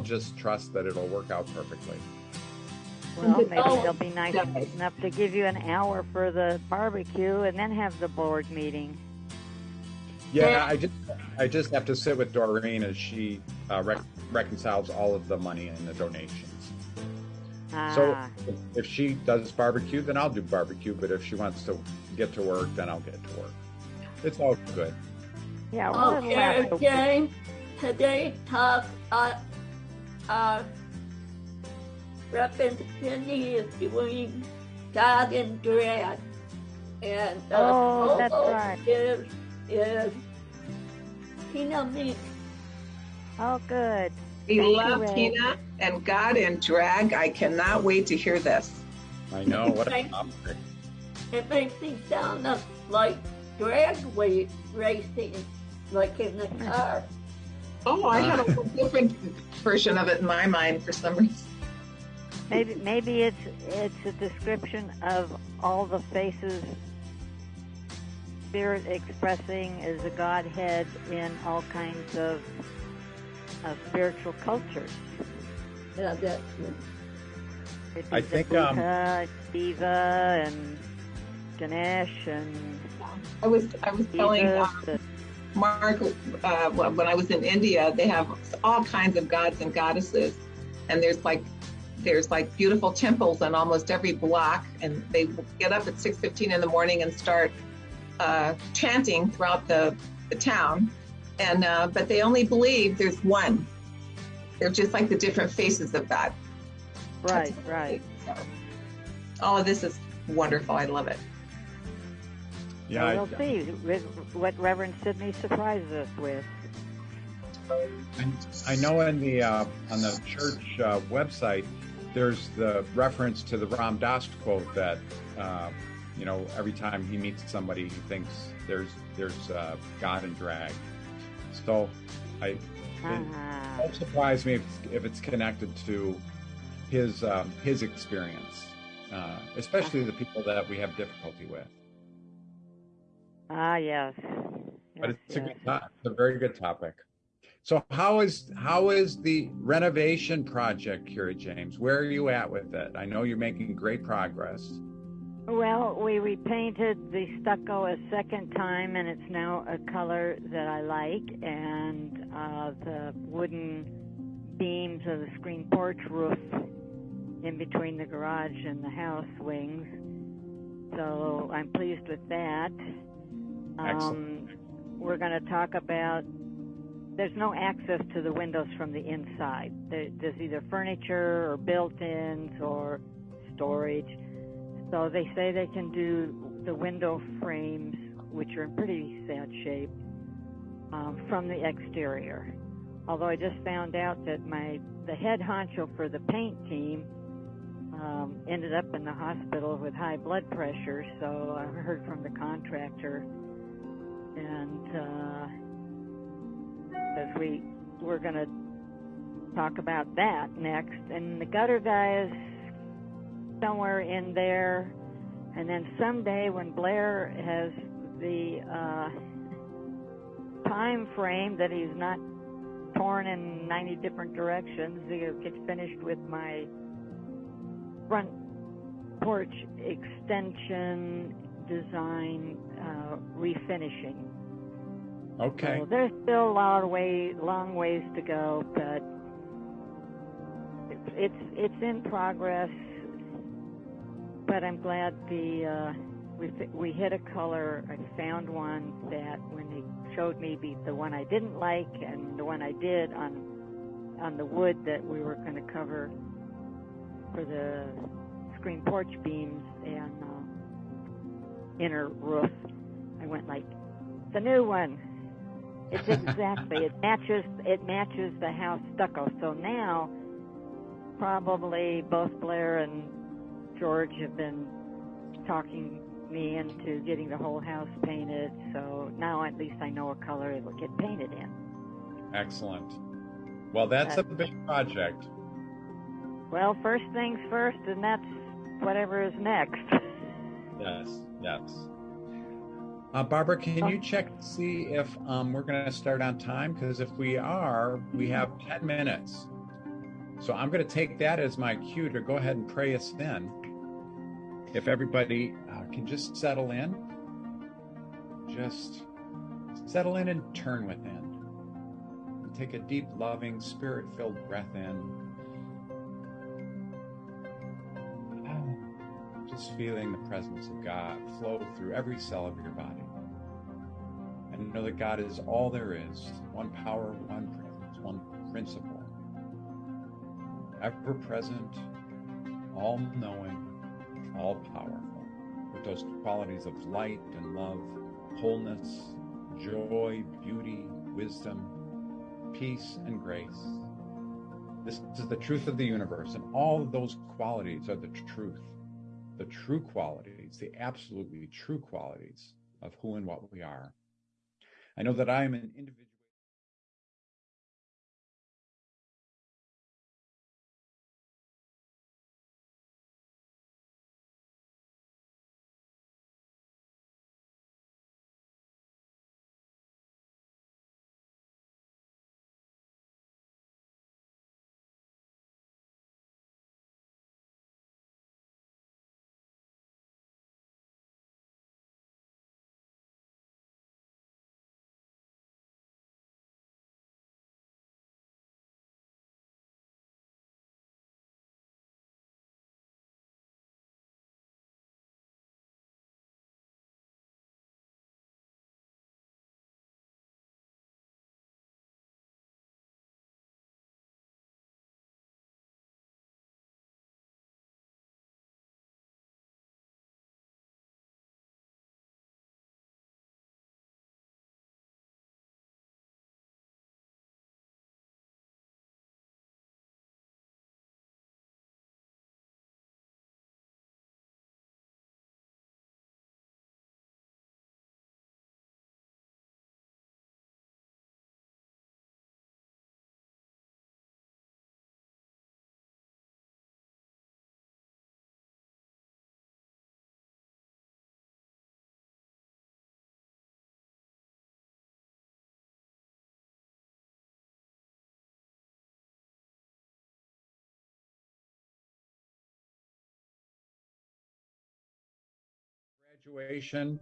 just trust that it'll work out perfectly. Well, maybe Oh, they'll be nice yeah. enough to give you an hour for the barbecue and then have the board meeting. Yeah, I just I just have to sit with Doreen as she uh, rec- reconciles all of the money and the donations. So Ah, if, if she does barbecue, then I'll do barbecue. But if she wants to get to work, then I'll get to work. It's all good. yeah, well, Okay, a- today talk, uh, uh, representing is doing God and Drag. And, uh, Oh, that's also right. Is, is Tina Meek. Oh, good. We Thank love Ray. Tina and God and drag. I cannot wait to hear this. I know what a topic. It makes me sound like drag wa- racing, like in the car. Oh, I had a different version of it in my mind for some reason. Maybe maybe it's it's a description of all the faces spirit expressing as a godhead in all kinds of, of spiritual cultures. Yeah, that's It'd I be the think, um, Buddha, Shiva, and Ganesh, and I was I was telling Jesus. uh, the- Mark uh, when I was in India, they have all kinds of gods and goddesses, and there's like there's like beautiful temples on almost every block, and they get up at 6:15 in the morning and start uh, chanting throughout the, the town, and uh, but they only believe there's one. They're just like the different faces of God. right, right. So, all of this is wonderful. I love it. Yeah, we'll see with what Reverend Sidney surprises us with. I know in the uh, on the church uh, website, there's the reference to the Ram Dass quote that uh, you know every time he meets somebody, he thinks there's there's uh, God in drag. So I it Ah, won't surprise me if, if it's connected to his um, his experience, uh, especially the people that we have difficulty with. Ah, yes. But Yes, it's a good it's a very good topic. So how is how is the renovation project, Kira James? Where are you at with it? I know you're making great progress. Well, we repainted the stucco a second time, and it's now a color that I like. And uh, the wooden beams of the screen porch roof in between the garage and the house wings. So I'm pleased with that. Um, we're going to talk about. There's no access to the windows from the inside. There, there's either furniture or built-ins or storage. So they say they can do the window frames, which are in pretty sad shape, um, from the exterior. Although I just found out that my the head honcho for the paint team um, ended up in the hospital with high blood pressure. So I heard from the contractor, and because we we're going to talk about that next, and the gutter guy is somewhere in there. And then someday when Blair has the uh, time frame that he's not torn in 90 different directions, he'll get finished with my front porch extension design uh, refinishing. Okay. So there's still a lot of way, long ways to go, but it's it's, it's in progress. But I'm glad the uh, we we hit a color. I found one that when they showed me the, the one I didn't like and the one I did on on the wood that we were going to cover for the screen porch beams and uh, inner roof. I went like the new one. It's exactly it matches it matches the house stucco. So now probably both Blair and George have been talking me into getting the whole house painted. So now at least I know a color it'll get painted in. Excellent. Well, that's a big project. Well, first things first, and that's whatever is next. Yes. Yes. Uh, Barbara, can Oh. you check to see if um, we're going to start on time? Because if we are, we have 10 minutes. So I'm going to take that as my cue to go ahead and pray us in. If everybody uh, can just settle in, just settle in and turn within. And take a deep, loving, spirit filled breath in. Just feeling the presence of God flow through every cell of your body. And know that God is all there is one power, one presence, one principle ever present, all knowing, all powerful, with those qualities of light and love, wholeness, joy, beauty, wisdom, peace, and grace. This is the truth of the universe, and all of those qualities are the truth, the true qualities, the absolutely true qualities of who and what we are. I know that I am an individual. Graduation.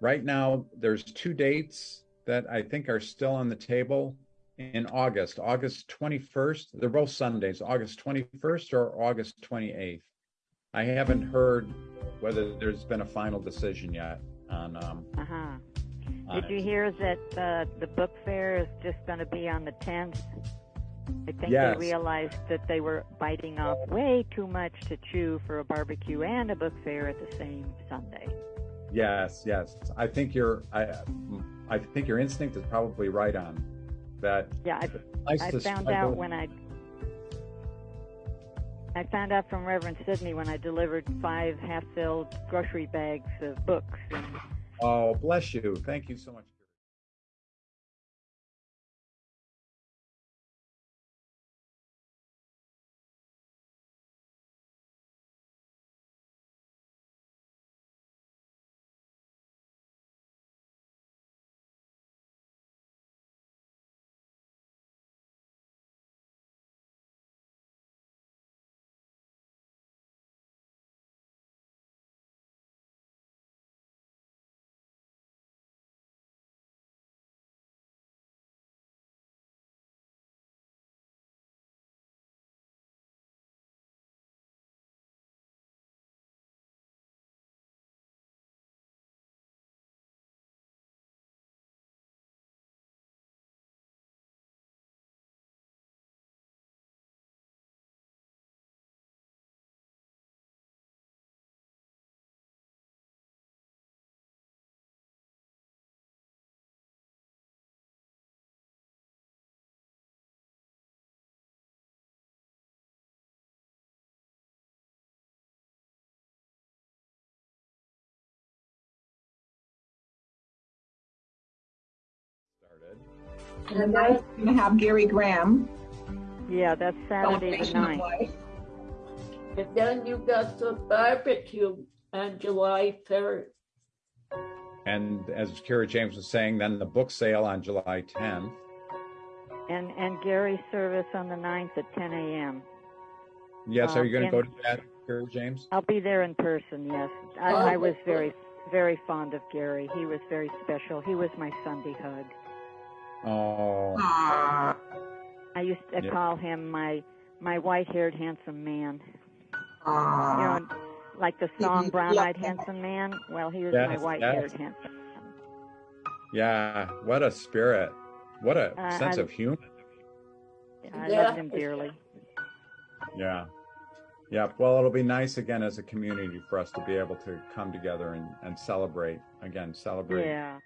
Right now, there's two dates that I think are still on the table in August. August 21st. They're both Sundays. August 21st or August 28th. I haven't heard whether there's been a final decision yet on. Um, uh huh. Did you hear that uh, the book fair is just going to be on the 10th? I think yes. they realized that they were biting off way too much to chew for a barbecue and a book fair at the same Sunday. Yes, yes. I think your I I think your instinct is probably right on that. Yeah, I, I found out when I I found out from Reverend Sidney when I delivered five half-filled grocery bags of books. Oh, bless you! Thank you so much. Started. And then we're going to have Gary Graham. Yeah, that's Saturday the 9th. And then you got the barbecue on July 3rd. And as Kara James was saying, then the book sale on July 10th. And and Gary's service on the 9th at 10 a.m. Yes, Uh, are you going to go to that, Gary James? I'll be there in person. Yes, I, Oh, I was very, very fond of Gary. He was very special. He was my Sunday hug. Oh, Aw. I used to Yeah. call him my my white-haired handsome man. Aw. You know, like the song Mhm. "Brown-Eyed Handsome Man." Well, he was Yes, my white-haired handsome man. yeah. What a spirit. What a Uh, sense I- of humor. I Yeah. loved him dearly. Yeah. Yeah. Well, it'll be nice again as a community for us to be able to come together and, and celebrate again, celebrate. Yeah.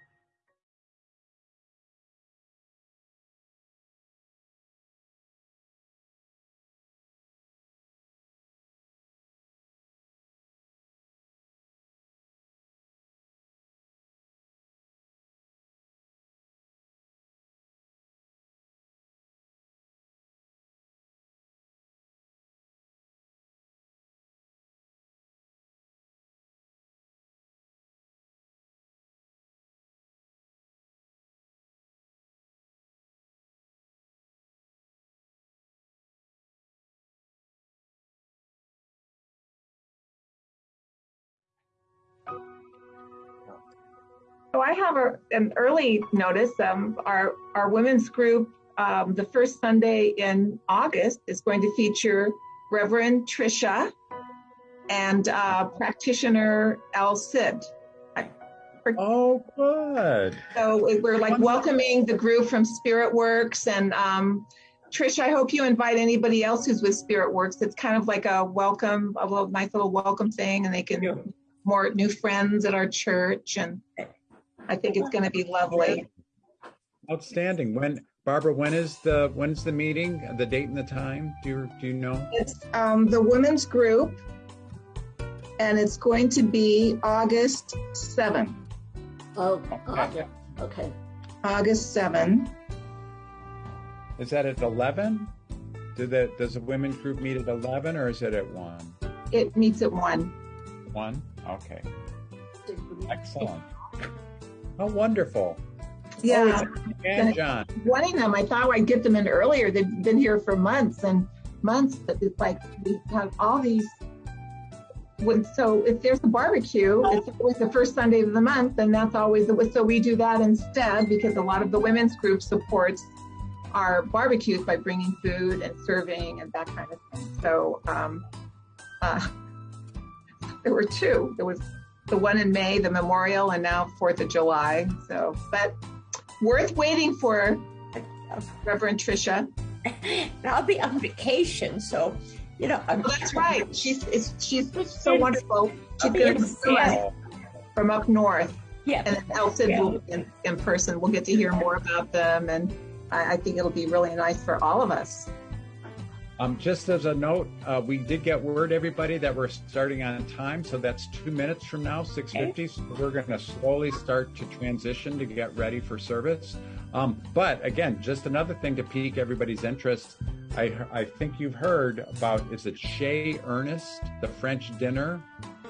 So I have a, an early notice. Um, our our women's group, um, the first Sunday in August, is going to feature Reverend Trisha and uh, practitioner Al Sid. Oh, good. So we're like welcoming the group from Spirit Works and um, Trish. I hope you invite anybody else who's with Spirit Works. It's kind of like a welcome, a little nice little welcome thing, and they can more new friends at our church, and I think it's going to be lovely. Outstanding. When Barbara, when is the when's the meeting? The date and the time? Do you do you know? It's um, the women's group, and it's going to be August 7. Oh, Okay. okay. August 7. Is that at eleven? Do the does the women's group meet at eleven or is it at one? It meets at 1. One? Okay. Excellent. How wonderful. Yeah. And John. wanting them. I thought I'd get them in earlier. They've been here for months and months, but it's like we have all these. When so if there's a barbecue, it's always the first Sunday of the month, and that's always the so we do that instead because a lot of the women's group supports our barbecues by bringing food and serving and that kind of thing. So um, uh, there were two. There was the one in May, the memorial, and now Fourth of July. So, but worth waiting for Reverend Trisha. I'll be on vacation, so you know. I'm, Well, that's right. She's it's, she's so wonderful. She's going in to from up north, Yeah, and then Elson will be in, in person. We'll get to hear more about them, and I, I think it'll be really nice for all of us. Um, just as a note, uh, we did get word, everybody, that we're starting on time. So that's two minutes from now, 6.50. So we're going to slowly start to transition to get ready for service. Um, but again, just another thing to pique everybody's interest. I, I think you've heard about, is it Chez Ernest, the French dinner,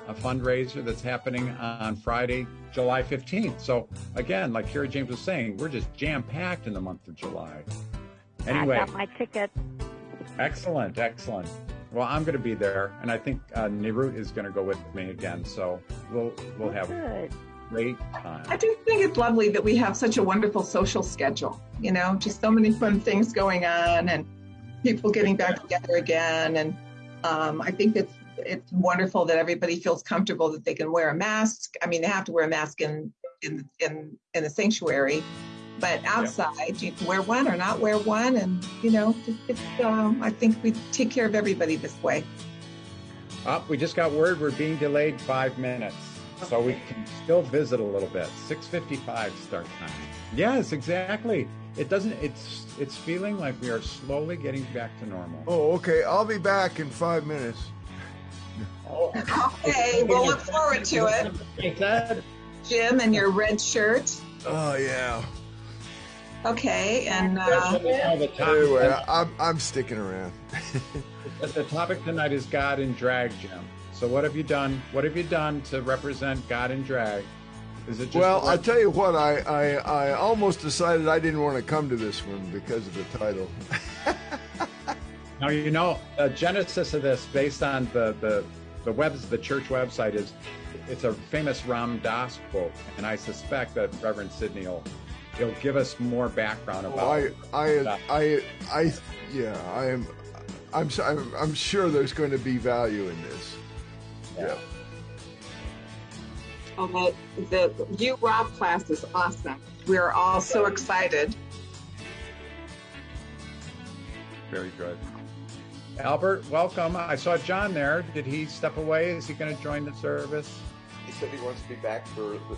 a fundraiser that's happening on Friday, July 15th. So again, like Kara James was saying, we're just jam packed in the month of July. Anyway. I got my ticket. Excellent, excellent. Well, I'm going to be there, and I think uh, Nirut is going to go with me again. So we'll we'll have a Good. great I time. do think it's lovely that we have such a wonderful social schedule. You know, just so many fun things going on, and people getting back together again. And um, I think it's it's wonderful that everybody feels comfortable that they can wear a mask. I mean, they have to wear a mask in in in, in the sanctuary, but outside you can wear one or not wear one, and you know, just, it's, um, I think we take care of everybody this way. Oh, we just got word we're being delayed five minutes, so we can still visit a little bit. 6:55 start time. Yes, exactly. It doesn't. It's it's feeling like we are slowly getting back to normal. Oh, okay. I'll be back in five minutes. Okay, we'll look forward to it, Is that- Jim, and your red shirt. Oh yeah. Okay, and uh, Now the topic- Anyway, I'm I'm sticking around. the topic tonight is God in drag, Jim. So what have you done? What have you done to represent God in drag? Is it just well, I the- tell you what, I, I I almost decided I didn't want to come to this one because of the title. Now you know the genesis of this, based on the the the webs the church website is, it's a famous Ram Dass quote, and I suspect that Reverend Sidney will he'll give us more background about. Oh, I, I, I, I, yeah, I am. I'm, s- I'm, I'm sure there's going to be value in this. Yeah. Oh, the, the you Rob class is awesome. We're all so excited. Very good. Albert, welcome. I saw John there. Did he step away? Is he going to join the service? He said he wants to be back for the,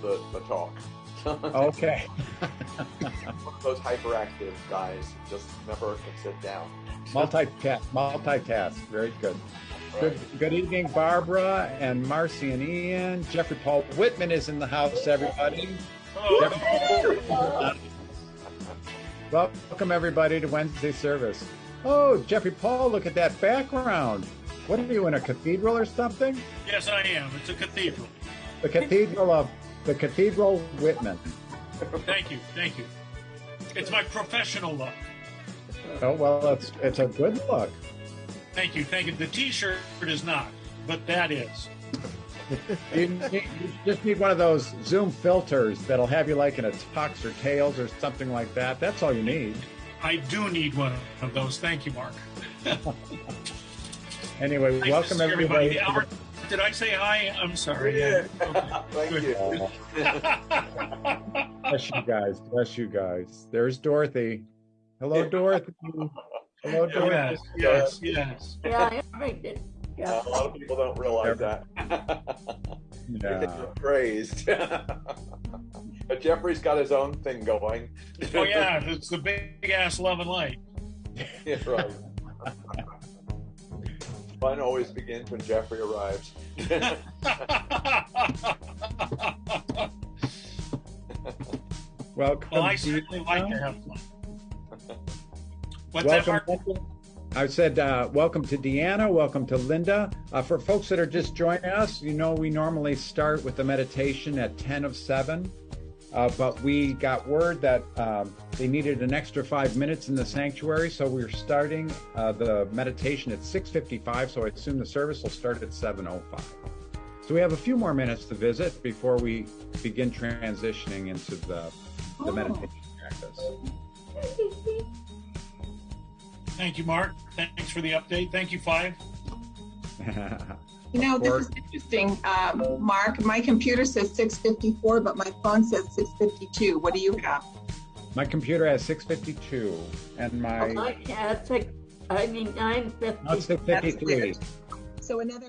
the, the talk. Okay. One of those hyperactive guys just never can sit down. Multitask. Multitask. Very good. Good, good evening, Barbara and Marcy and Ian. Jeffrey Paul Whitman is in the house, everybody. Jeffrey- Welcome, everybody, to Wednesday service. Oh, Jeffrey Paul, look at that background. What are you in a cathedral or something? Yes, I am. It's a cathedral. The cathedral of the Cathedral Whitman. Thank you. Thank you. It's my professional look. Oh well, it's it's a good look. Thank you. Thank you. The T-shirt is not, but that is. You, need- you just need one of those Zoom filters that'll have you like in a tux or tails or something like that. That's all you need. I do need one of those. Thank you, Mark. Anyway, Nice welcome see everybody. Albert, did I say hi? I'm sorry. Yeah. Okay. Thank Good. you. Bless you guys. Bless you guys. There's Dorothy. Hello, Dorothy. Hello, Dorothy. Yes, yes, yes. Yeah, everything. Uh, Yeah. a lot of people don't realize that. Yeah. you're praised. but Jeffrey's got his own thing going. Oh yeah, it's the big ass love and light. Yeah, right. Fun always begins when Jeffrey arrives. Welcome. well, I to- certainly like to have fun. What's that, welcome. Mark? I said, uh, welcome to Deanna. Welcome to Linda. Uh, for folks that are just joining us, you know, we normally start with the meditation at 10 of 7. Uh, but we got word that um, they needed an extra five minutes in the sanctuary, so we're starting uh, the meditation at 6:55. So I assume the service will start at 7:05. So we have a few more minutes to visit before we begin transitioning into the the meditation practice. Thank you, Mark. Thanks for the update. Thank you, Five. You know, this is interesting, um, Mark. My computer says 654, but my phone says 652. What do you have? My computer has 652, and my I can't. I mean, nine fifty. no, it's 653. So another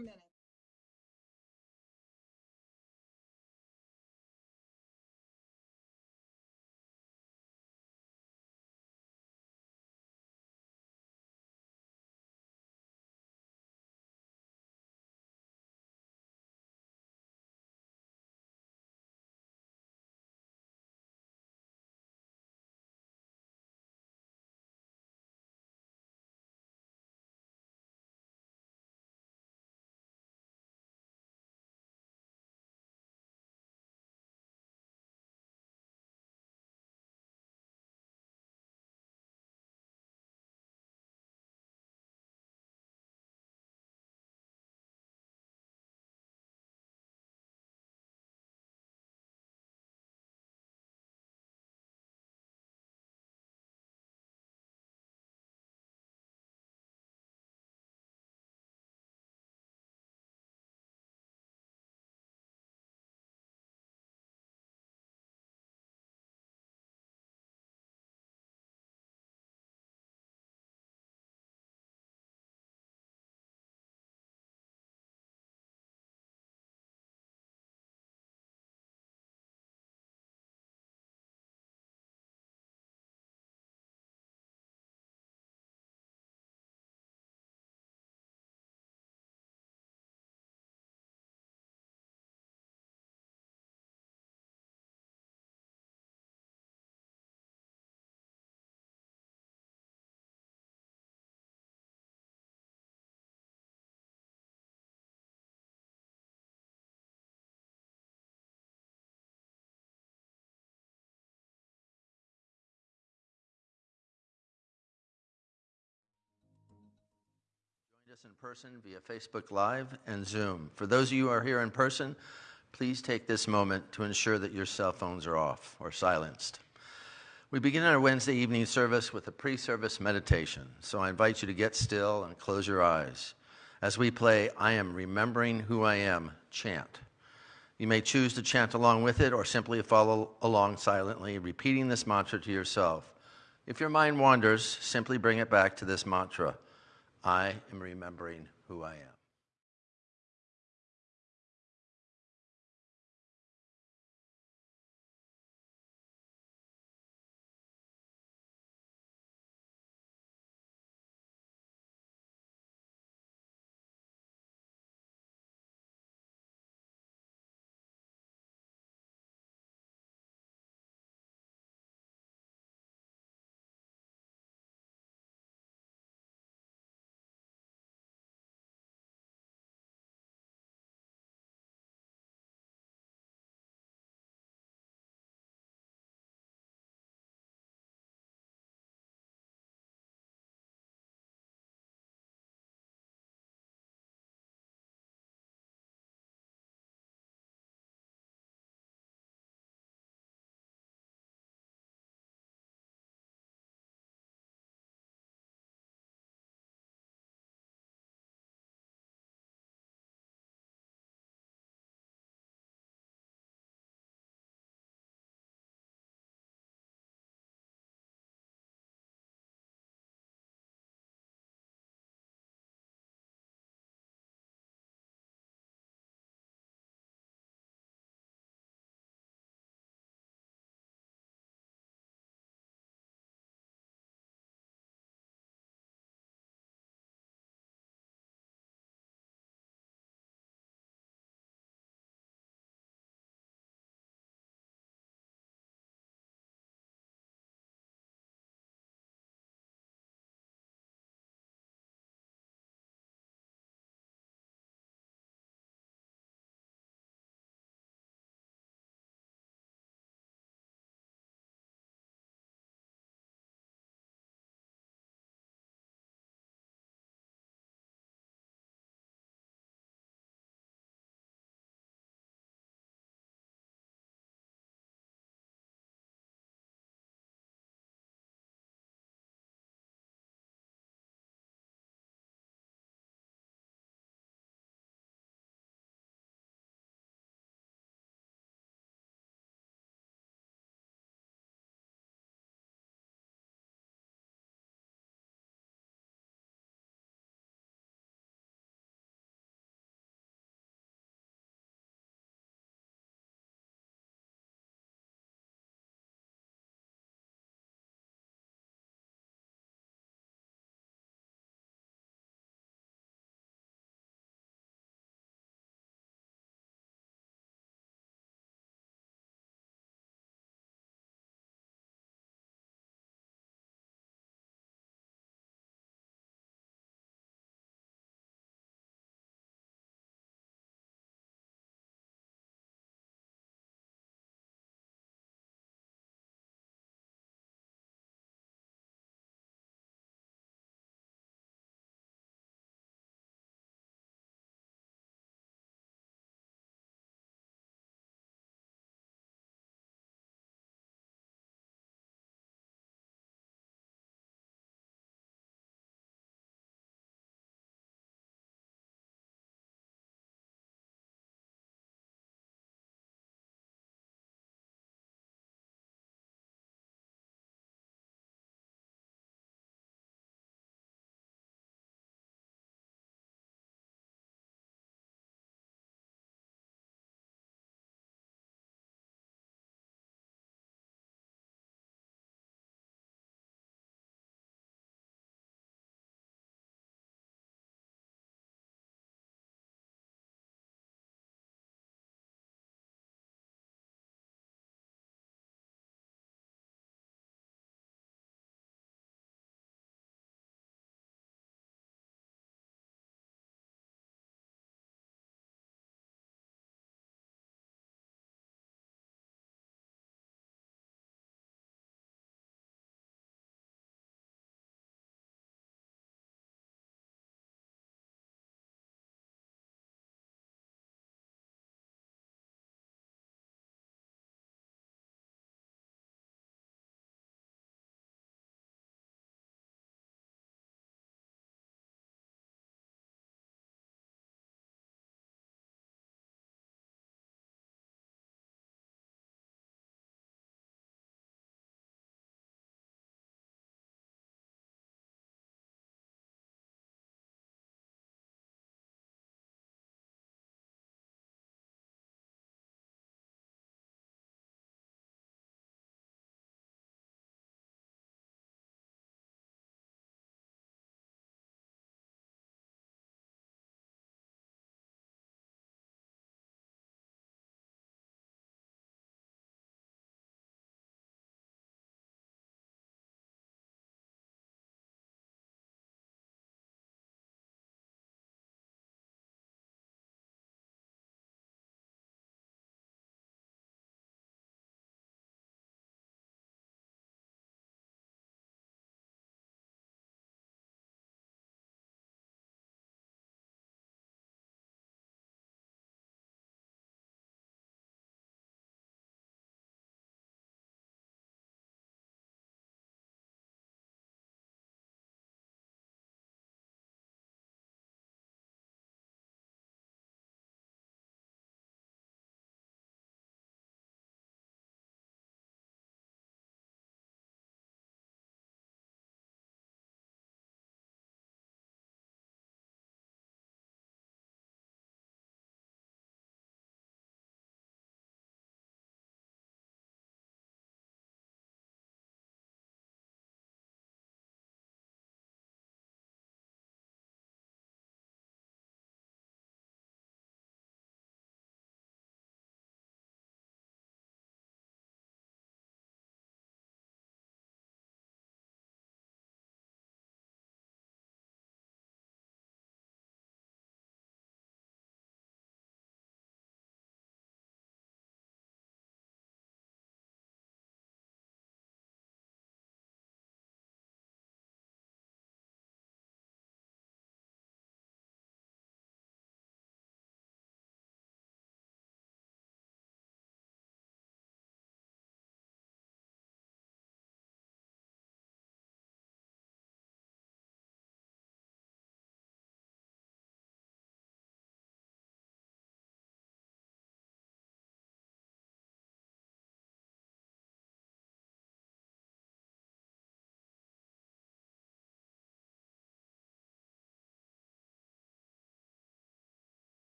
us in person via Facebook Live and Zoom. For those of you who are here in person, please take this moment to ensure that your cell phones are off or silenced. We begin our Wednesday evening service with a pre service meditation, so I invite you to get still and close your eyes as we play I Am Remembering Who I Am chant. You may choose to chant along with it or simply follow along silently, repeating this mantra to yourself. If your mind wanders, simply bring it back to this mantra I am remembering who I am.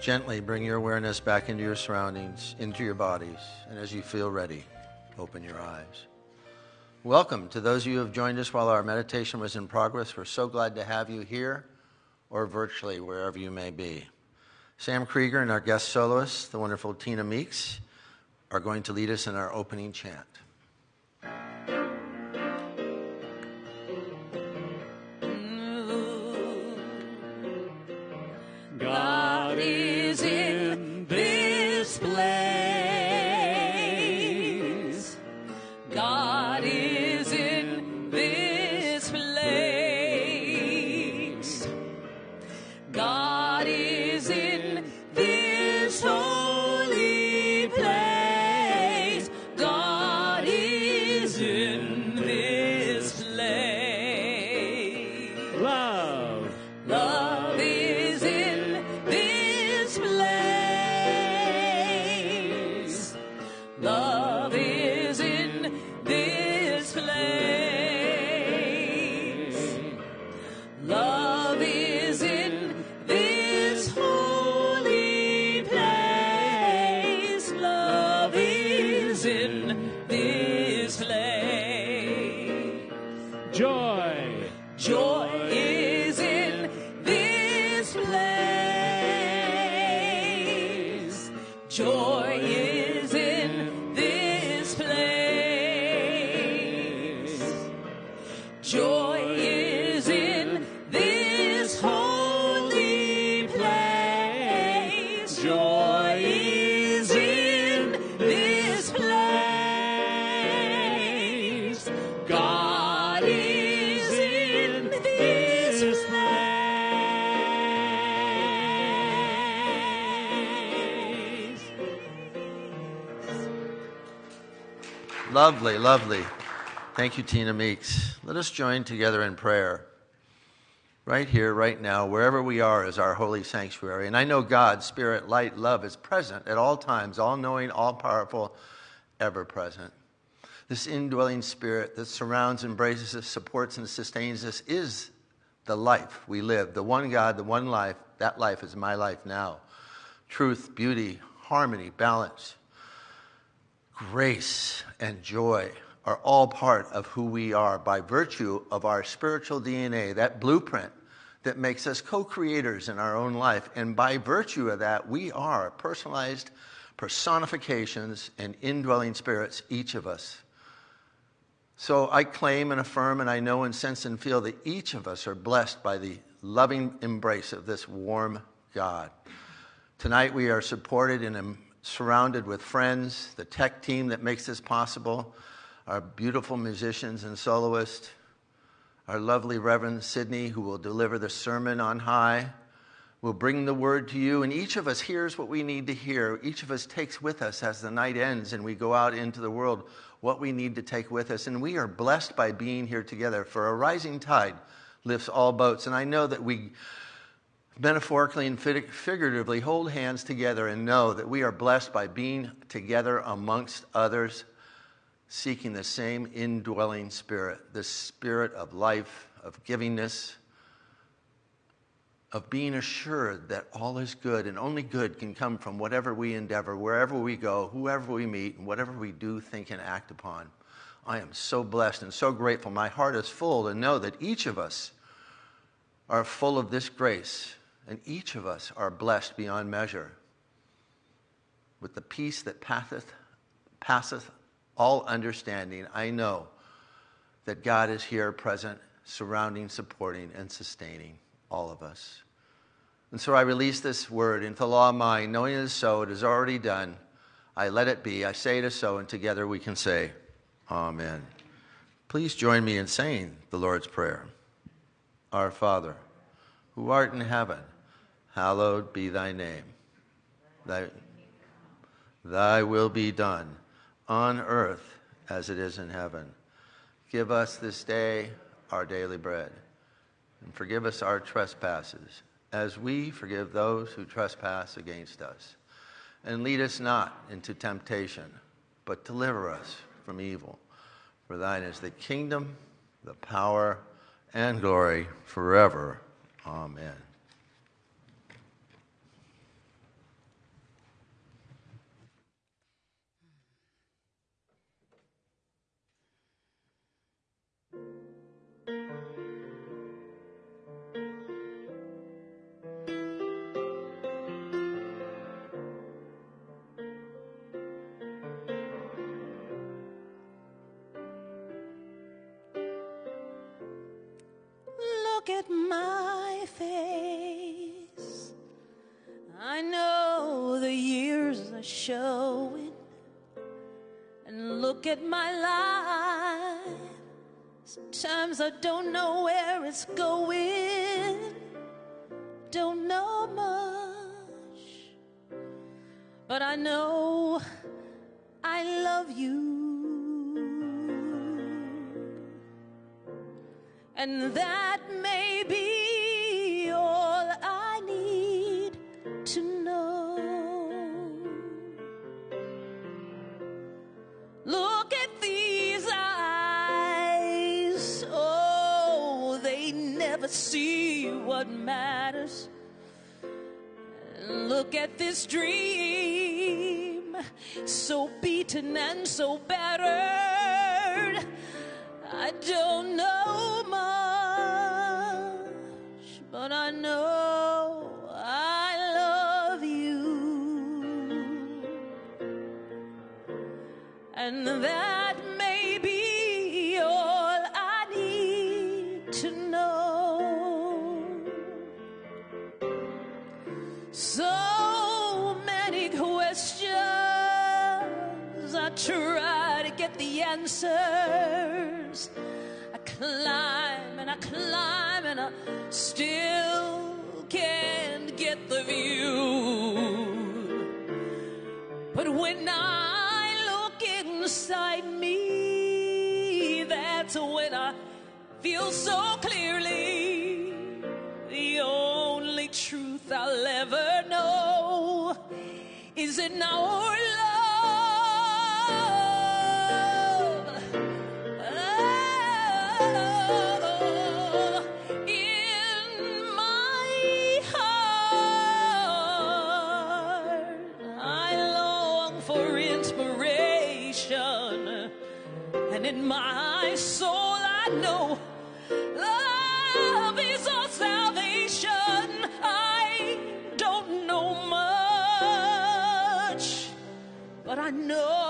Gently bring your awareness back into your surroundings, into your bodies, and as you feel ready, open your eyes. Welcome to those of you who have joined us while our meditation was in progress. We're so glad to have you here or virtually, wherever you may be. Sam Krieger and our guest soloist, the wonderful Tina Meeks, are going to lead us in our opening chant. Lovely, lovely. Thank you, Tina Meeks. Let us join together in prayer. Right here, right now, wherever we are is our holy sanctuary. And I know God, Spirit, Light, Love is present at all times, all knowing, all powerful, ever present. This indwelling Spirit that surrounds, embraces us, supports, and sustains us is the life we live. The one God, the one life. That life is my life now. Truth, beauty, harmony, balance, grace, and joy are all part of who we are by virtue of our spiritual DNA, that blueprint that makes us co creators in our own life. And by virtue of that, we are personalized personifications and indwelling spirits, each of us. So I claim and affirm, and I know and sense and feel that each of us are blessed by the loving embrace of this warm God. Tonight we are supported um, surrounded with friends, the tech team that makes this possible, our beautiful musicians and soloists, our lovely Reverend Sydney, who will deliver the sermon on high, will bring the word to you, and each of us hears what we need to hear. Each of us takes with us as the night ends and we go out into the world what we need to take with us. And we are blessed by being here together, for a rising tide lifts all boats. And I know that we metaphorically and figuratively hold hands together and know that we are blessed by being together amongst others seeking the same indwelling spirit, the spirit of life, of givingness, of being assured that all is good and only good can come from whatever we endeavor, wherever we go, whoever we meet, and whatever we do, think, and act upon. I am so blessed and so grateful. My heart is full to know that each of us are full of this grace, and each of us are blessed beyond measure with the peace that passeth, passeth all understanding. I know that God is here present, surrounding, supporting, and sustaining all of us. And so I release this word into the law of mind, knowing it is so, it is already done. I let it be. I say it is so, and together we can say, Amen. Please join me in saying the Lord's Prayer. Our Father, who art in heaven, hallowed be thy name. Thy, thy will be done on earth as it is in heaven. Give us this day our daily bread, and forgive us our trespasses, as we forgive those who trespass against us. And lead us not into temptation, but deliver us from evil. For thine is the kingdom, the power, and glory forever. Amen. feel so clearly the only truth I'll ever know is in our love. Oh, in my heart, I long for inspiration, and in my soul. know.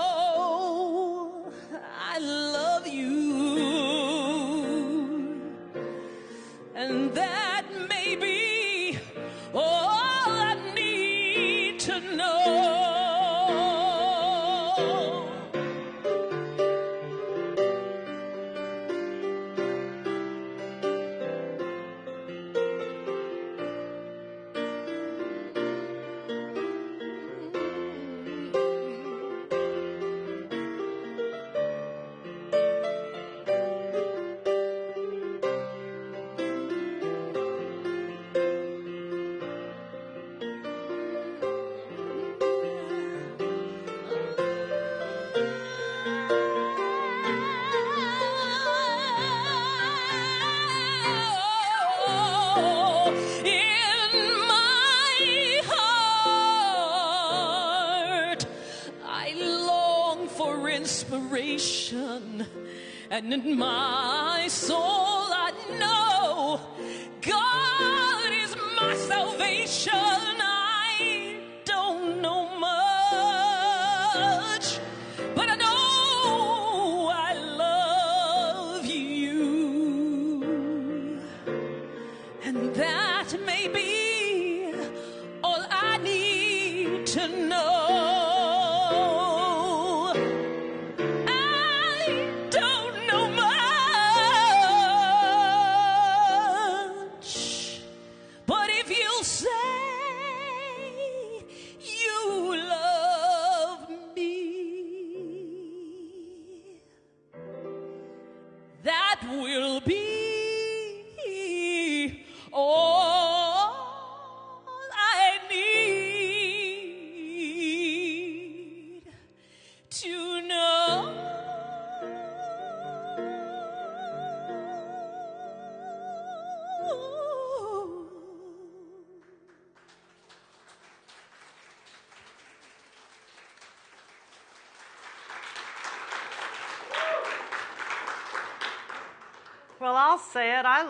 will be.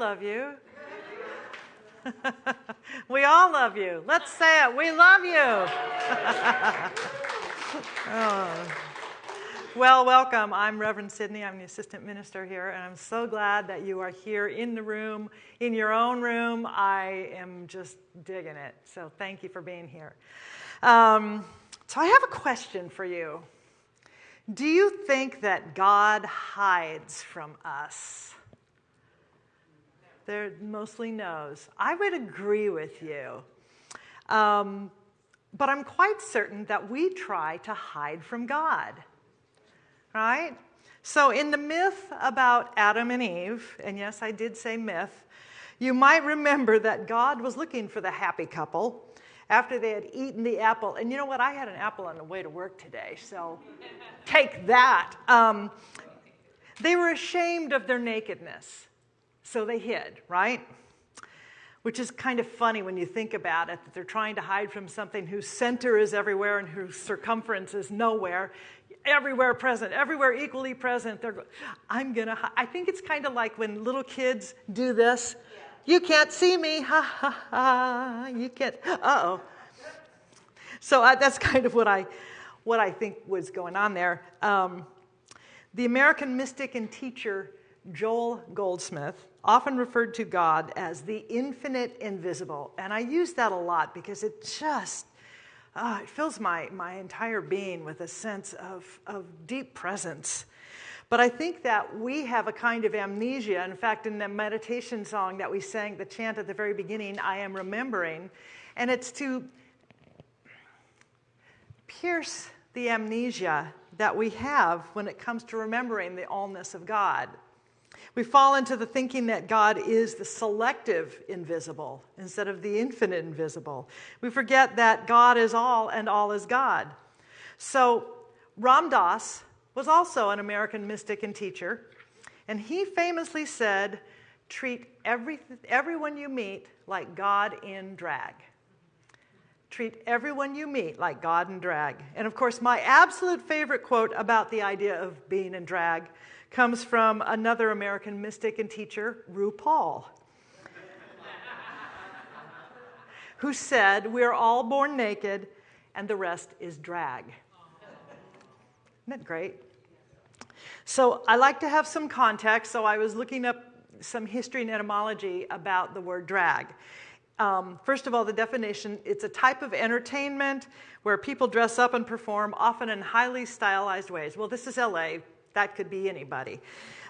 love you. we all love you. Let's say it. We love you. oh. Well, welcome. I'm Reverend Sydney. I'm the assistant minister here, and I'm so glad that you are here in the room, in your own room. I am just digging it. So thank you for being here. Um, so I have a question for you. Do you think that God hides from us? They're mostly no's. I would agree with you. Um, but I'm quite certain that we try to hide from God. Right? So, in the myth about Adam and Eve, and yes, I did say myth, you might remember that God was looking for the happy couple after they had eaten the apple. And you know what? I had an apple on the way to work today, so take that. Um, they were ashamed of their nakedness, so they hid, right? Which is kind of funny when you think about it, that they're trying to hide from something whose center is everywhere and whose circumference is nowhere. Everywhere present, everywhere equally present. They're, I'm gonna. I think it's kind of like when little kids do this. You can't see me, ha ha ha. You can't. Uh oh. So uh, that's kind of what I, what I think was going on there. Um, the American mystic and teacher Joel Goldsmith often referred to God as the infinite invisible. And I use that a lot because it just uh, it fills my, my entire being with a sense of, of deep presence. But I think that we have a kind of amnesia. In fact, in the meditation song that we sang, the chant at the very beginning, I am remembering, and it's to pierce the amnesia that we have when it comes to remembering the allness of God. We fall into the thinking that God is the selective invisible instead of the infinite invisible. We forget that God is all and all is God. So, Ram Dass was also an American mystic and teacher, and he famously said, Treat every, everyone you meet like God in drag. Treat everyone you meet like God in drag. And of course, my absolute favorite quote about the idea of being in drag comes from another American mystic and teacher, RuPaul, who said, We're all born naked, and the rest is drag. Isn't that great? So I like to have some context, so I was looking up some history and etymology about the word drag. Um, first of all, the definition it's a type of entertainment where people dress up and perform, often in highly stylized ways. Well, this is LA, that could be anybody.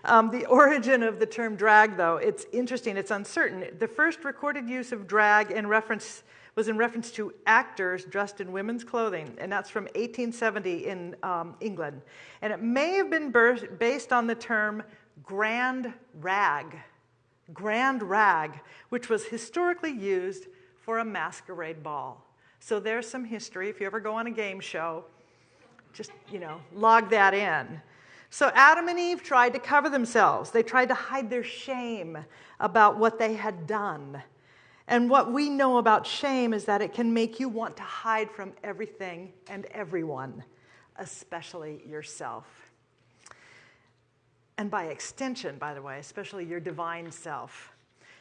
Um, the origin of the term drag, though, it's interesting, it's uncertain. The first recorded use of drag in reference was in reference to actors dressed in women's clothing, and that's from 1870 in um, England. And it may have been based on the term grand rag, grand rag, which was historically used for a masquerade ball. So there's some history. If you ever go on a game show, just, you know, log that in. So Adam and Eve tried to cover themselves. They tried to hide their shame about what they had done. And what we know about shame is that it can make you want to hide from everything and everyone, especially yourself. And by extension, by the way, especially your divine self.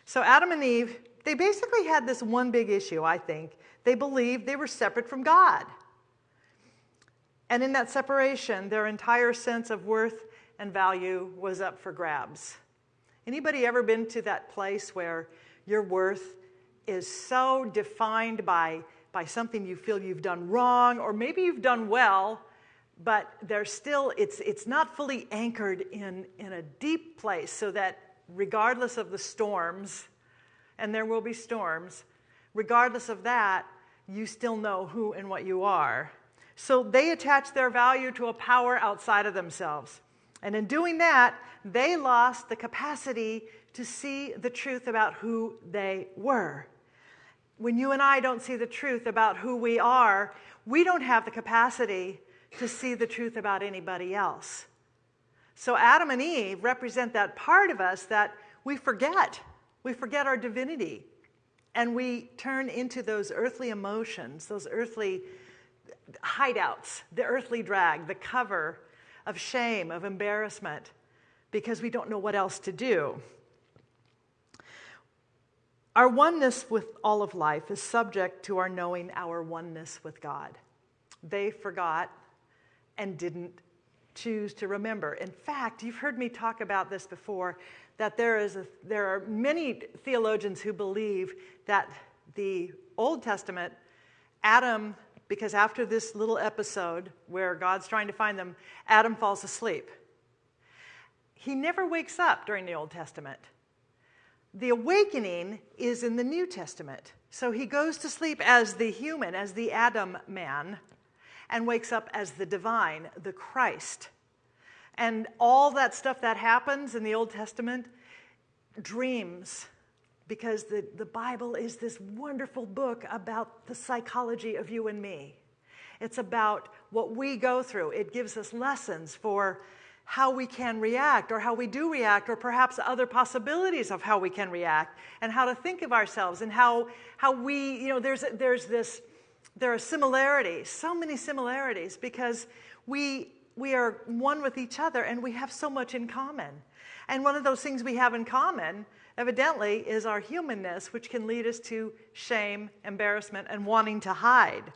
So Adam and Eve, they basically had this one big issue, I think. They believed they were separate from God. And in that separation, their entire sense of worth and value was up for grabs. Anybody ever been to that place where your worth is so defined by, by something you feel you've done wrong, or maybe you've done well, but there's still, it's, it's not fully anchored in, in a deep place so that regardless of the storms, and there will be storms, regardless of that, you still know who and what you are. So they attach their value to a power outside of themselves. And in doing that, they lost the capacity to see the truth about who they were. When you and I don't see the truth about who we are, we don't have the capacity to see the truth about anybody else. So Adam and Eve represent that part of us that we forget. We forget our divinity. And we turn into those earthly emotions, those earthly hideouts, the earthly drag, the cover of shame, of embarrassment, because we don't know what else to do. Our oneness with all of life is subject to our knowing our oneness with God. They forgot and didn't choose to remember. In fact, you've heard me talk about this before that there, is a, there are many theologians who believe that the Old Testament, Adam, because after this little episode where God's trying to find them, Adam falls asleep. He never wakes up during the Old Testament. The awakening is in the New Testament. So he goes to sleep as the human, as the Adam man, and wakes up as the divine, the Christ. And all that stuff that happens in the Old Testament, dreams, because the, the Bible is this wonderful book about the psychology of you and me. It's about what we go through, it gives us lessons for how we can react or how we do react or perhaps other possibilities of how we can react and how to think of ourselves and how, how we you know there's, there's this there are similarities so many similarities because we we are one with each other and we have so much in common and one of those things we have in common evidently is our humanness which can lead us to shame embarrassment and wanting to hide.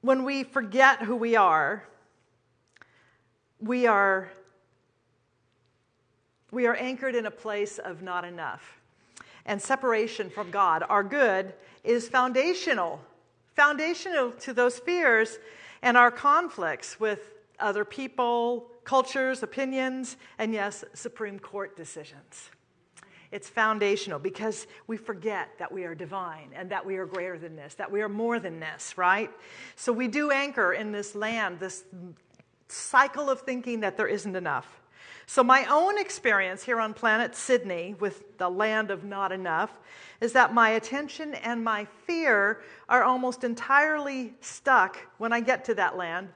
When we forget who we are we are we are anchored in a place of not enough. And separation from god our good is foundational foundational to those fears and our conflicts with other people cultures opinions and yes supreme court decisions it's foundational because we forget that we are divine and that we are greater than this, that we are more than this, right? So we do anchor in this land, this cycle of thinking that there isn't enough. So, my own experience here on planet Sydney with the land of not enough is that my attention and my fear are almost entirely stuck when I get to that land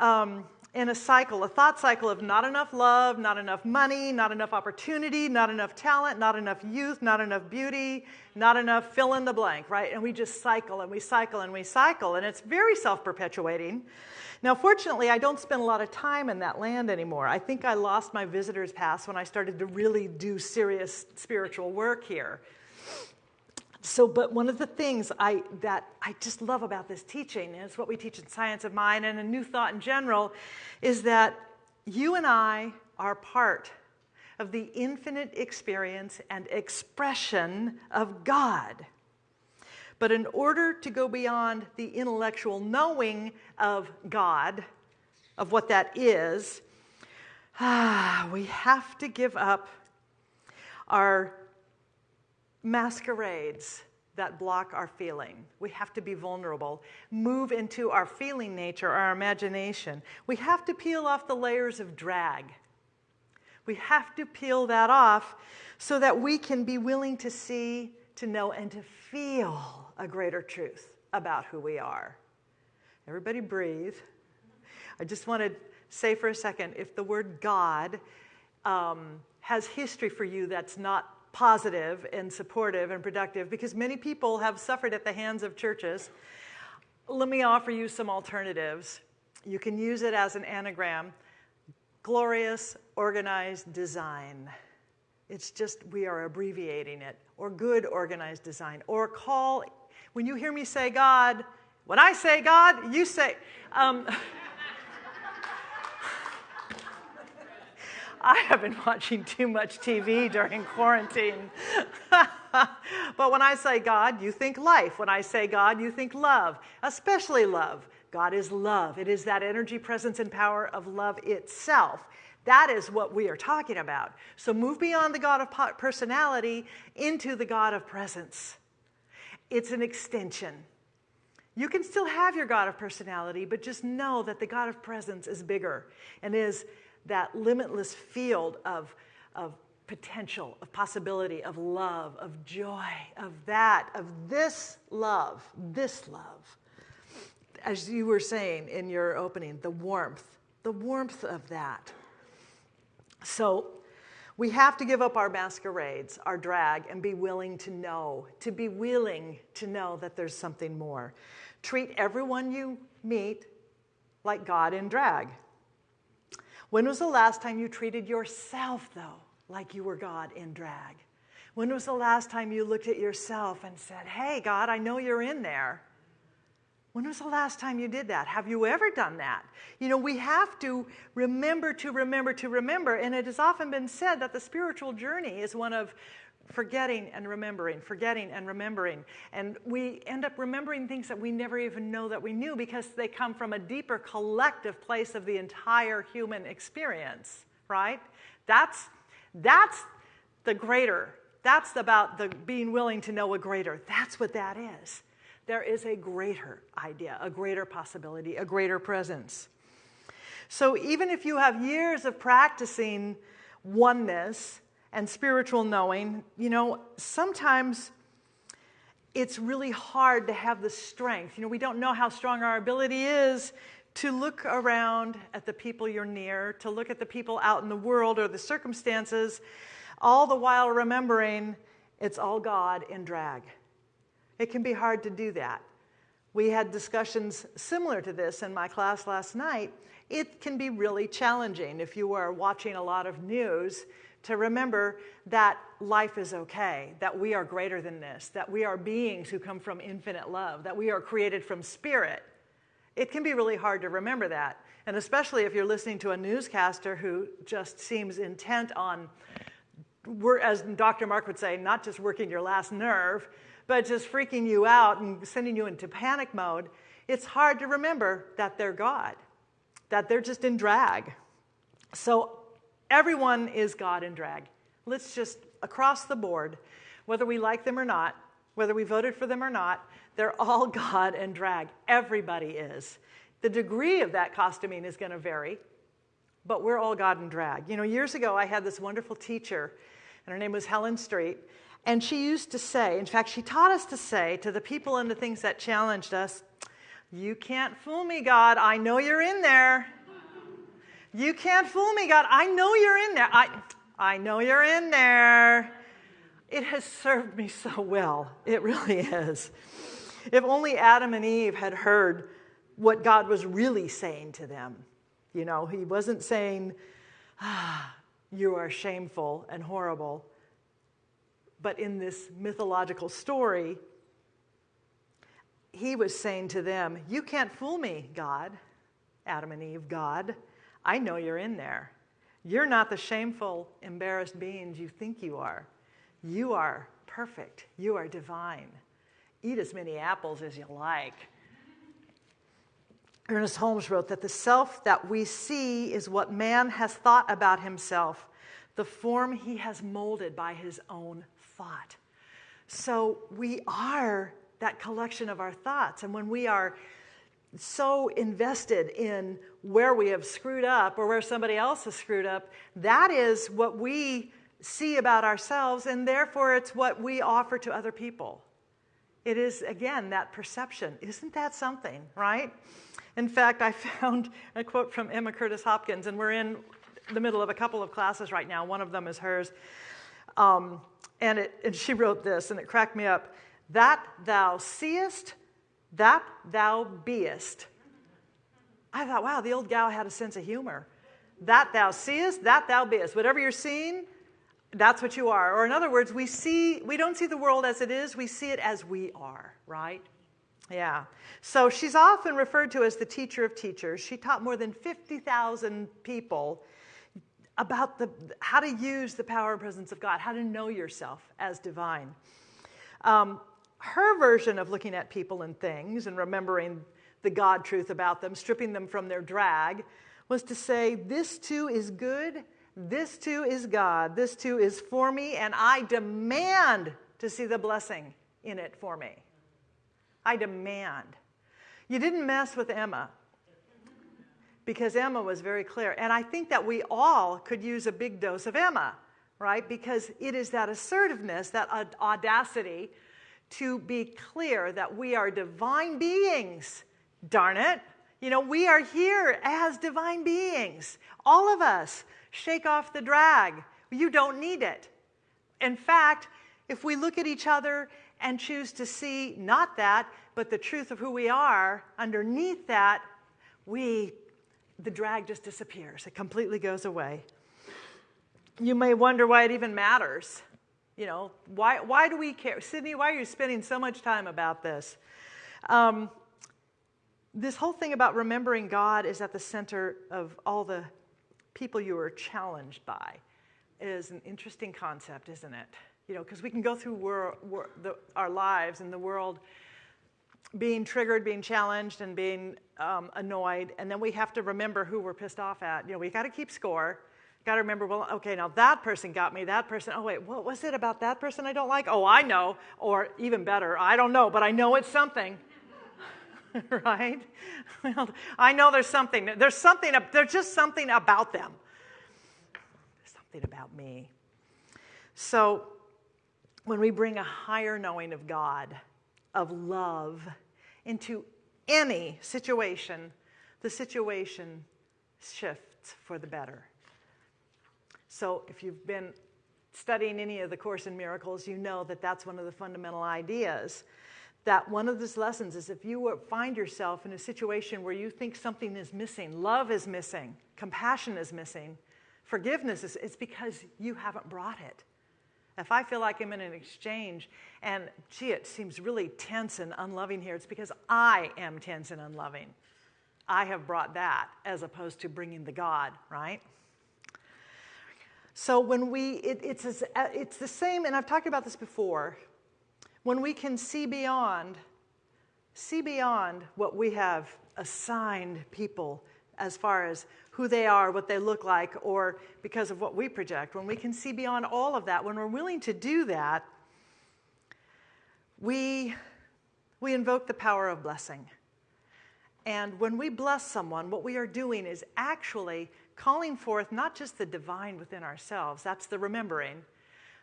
um, in a cycle, a thought cycle of not enough love, not enough money, not enough opportunity, not enough talent, not enough youth, not enough beauty, not enough fill in the blank, right? And we just cycle and we cycle and we cycle, and it's very self perpetuating. Now, fortunately, I don't spend a lot of time in that land anymore. I think I lost my visitor's pass when I started to really do serious spiritual work here. So, but one of the things I, that I just love about this teaching, it's what we teach in Science of Mind and a New Thought in general, is that you and I are part of the infinite experience and expression of God. But in order to go beyond the intellectual knowing of God, of what that is, ah, we have to give up our masquerades that block our feeling. We have to be vulnerable, move into our feeling nature, our imagination. We have to peel off the layers of drag. We have to peel that off so that we can be willing to see, to know, and to feel a greater truth about who we are. Everybody breathe. I just want to say for a second if the word God um, has history for you that's not positive and supportive and productive, because many people have suffered at the hands of churches, let me offer you some alternatives. You can use it as an anagram glorious, organized design. It's just, we are abbreviating it, or good organized design, or call when you hear me say God, when I say God, you say. Um, I have been watching too much TV during quarantine. but when I say God, you think life. When I say God, you think love, especially love. God is love. It is that energy, presence, and power of love itself. That is what we are talking about. So move beyond the God of personality into the God of presence. It's an extension. You can still have your God of personality, but just know that the God of presence is bigger and is that limitless field of, of potential, of possibility, of love, of joy, of that, of this love, this love. As you were saying in your opening, the warmth, the warmth of that. So we have to give up our masquerades, our drag, and be willing to know, to be willing to know that there's something more. Treat everyone you meet like God in drag. When was the last time you treated yourself, though, like you were God in drag? When was the last time you looked at yourself and said, Hey, God, I know you're in there? When was the last time you did that? Have you ever done that? You know, we have to remember to remember to remember. And it has often been said that the spiritual journey is one of forgetting and remembering, forgetting and remembering. And we end up remembering things that we never even know that we knew because they come from a deeper collective place of the entire human experience, right? That's, that's the greater. That's about the being willing to know a greater. That's what that is. There is a greater idea, a greater possibility, a greater presence. So even if you have years of practicing oneness, and spiritual knowing, you know, sometimes it's really hard to have the strength. You know, we don't know how strong our ability is to look around at the people you're near, to look at the people out in the world or the circumstances, all the while remembering it's all God in drag. It can be hard to do that. We had discussions similar to this in my class last night. It can be really challenging if you are watching a lot of news to remember that life is okay, that we are greater than this, that we are beings who come from infinite love, that we are created from spirit. It can be really hard to remember that. And especially if you're listening to a newscaster who just seems intent on, as Dr. Mark would say, not just working your last nerve, but just freaking you out and sending you into panic mode. It's hard to remember that they're God, that they're just in drag. So Everyone is God in drag. Let's just, across the board, whether we like them or not, whether we voted for them or not, they're all God and drag. Everybody is. The degree of that costuming is going to vary, but we're all God and drag. You know, years ago, I had this wonderful teacher, and her name was Helen Street, and she used to say, in fact, she taught us to say to the people and the things that challenged us, You can't fool me, God. I know you're in there. You can't fool me, God. I know you're in there. I, I know you're in there. It has served me so well. It really is. If only Adam and Eve had heard what God was really saying to them. You know, He wasn't saying, ah, you are shameful and horrible. But in this mythological story, He was saying to them, You can't fool me, God, Adam and Eve, God. I know you're in there. You're not the shameful, embarrassed beings you think you are. You are perfect. You are divine. Eat as many apples as you like. Ernest Holmes wrote that the self that we see is what man has thought about himself, the form he has molded by his own thought. So we are that collection of our thoughts. And when we are so invested in where we have screwed up or where somebody else has screwed up, that is what we see about ourselves, and therefore it's what we offer to other people. It is, again, that perception. Isn't that something, right? In fact, I found a quote from Emma Curtis Hopkins, and we're in the middle of a couple of classes right now. One of them is hers. Um, and, it, and she wrote this, and it cracked me up. That thou seest that thou beest. I thought, wow, the old gal had a sense of humor. That thou seest, that thou beest. Whatever you're seeing, that's what you are. Or in other words, we see we don't see the world as it is, we see it as we are, right? Yeah. So she's often referred to as the teacher of teachers. She taught more than 50,000 people about the, how to use the power and presence of God, how to know yourself as divine. Um, her version of looking at people and things and remembering the God truth about them, stripping them from their drag, was to say, This too is good, this too is God, this too is for me, and I demand to see the blessing in it for me. I demand. You didn't mess with Emma because Emma was very clear. And I think that we all could use a big dose of Emma, right? Because it is that assertiveness, that audacity to be clear that we are divine beings. Darn it. You know, we are here as divine beings. All of us. Shake off the drag. You don't need it. In fact, if we look at each other and choose to see not that, but the truth of who we are, underneath that, we the drag just disappears. It completely goes away. You may wonder why it even matters. You know, why, why do we care? Sydney, why are you spending so much time about this? Um, this whole thing about remembering God is at the center of all the people you are challenged by is an interesting concept, isn't it? You know, because we can go through wor- wor- the, our lives in the world being triggered, being challenged, and being um, annoyed, and then we have to remember who we're pissed off at. You know, we got to keep score. Got to remember, well, okay, now that person got me, that person, oh, wait, what was it about that person I don't like? Oh, I know. Or even better, I don't know, but I know it's something. right? Well, I know there's something. There's something, there's just something about them. There's something about me. So when we bring a higher knowing of God, of love, into any situation, the situation shifts for the better. So if you've been studying any of the Course in Miracles, you know that that's one of the fundamental ideas. That one of these lessons is if you find yourself in a situation where you think something is missing, love is missing, compassion is missing, forgiveness is, it's because you haven't brought it. If I feel like I'm in an exchange and, gee, it seems really tense and unloving here, it's because I am tense and unloving. I have brought that as opposed to bringing the God, right? So when we, it, it's, it's the same, and I've talked about this before, when we can see beyond, see beyond what we have assigned people as far as who they are, what they look like, or because of what we project, when we can see beyond all of that, when we're willing to do that, we, we invoke the power of blessing. And when we bless someone, what we are doing is actually calling forth not just the divine within ourselves, that's the remembering,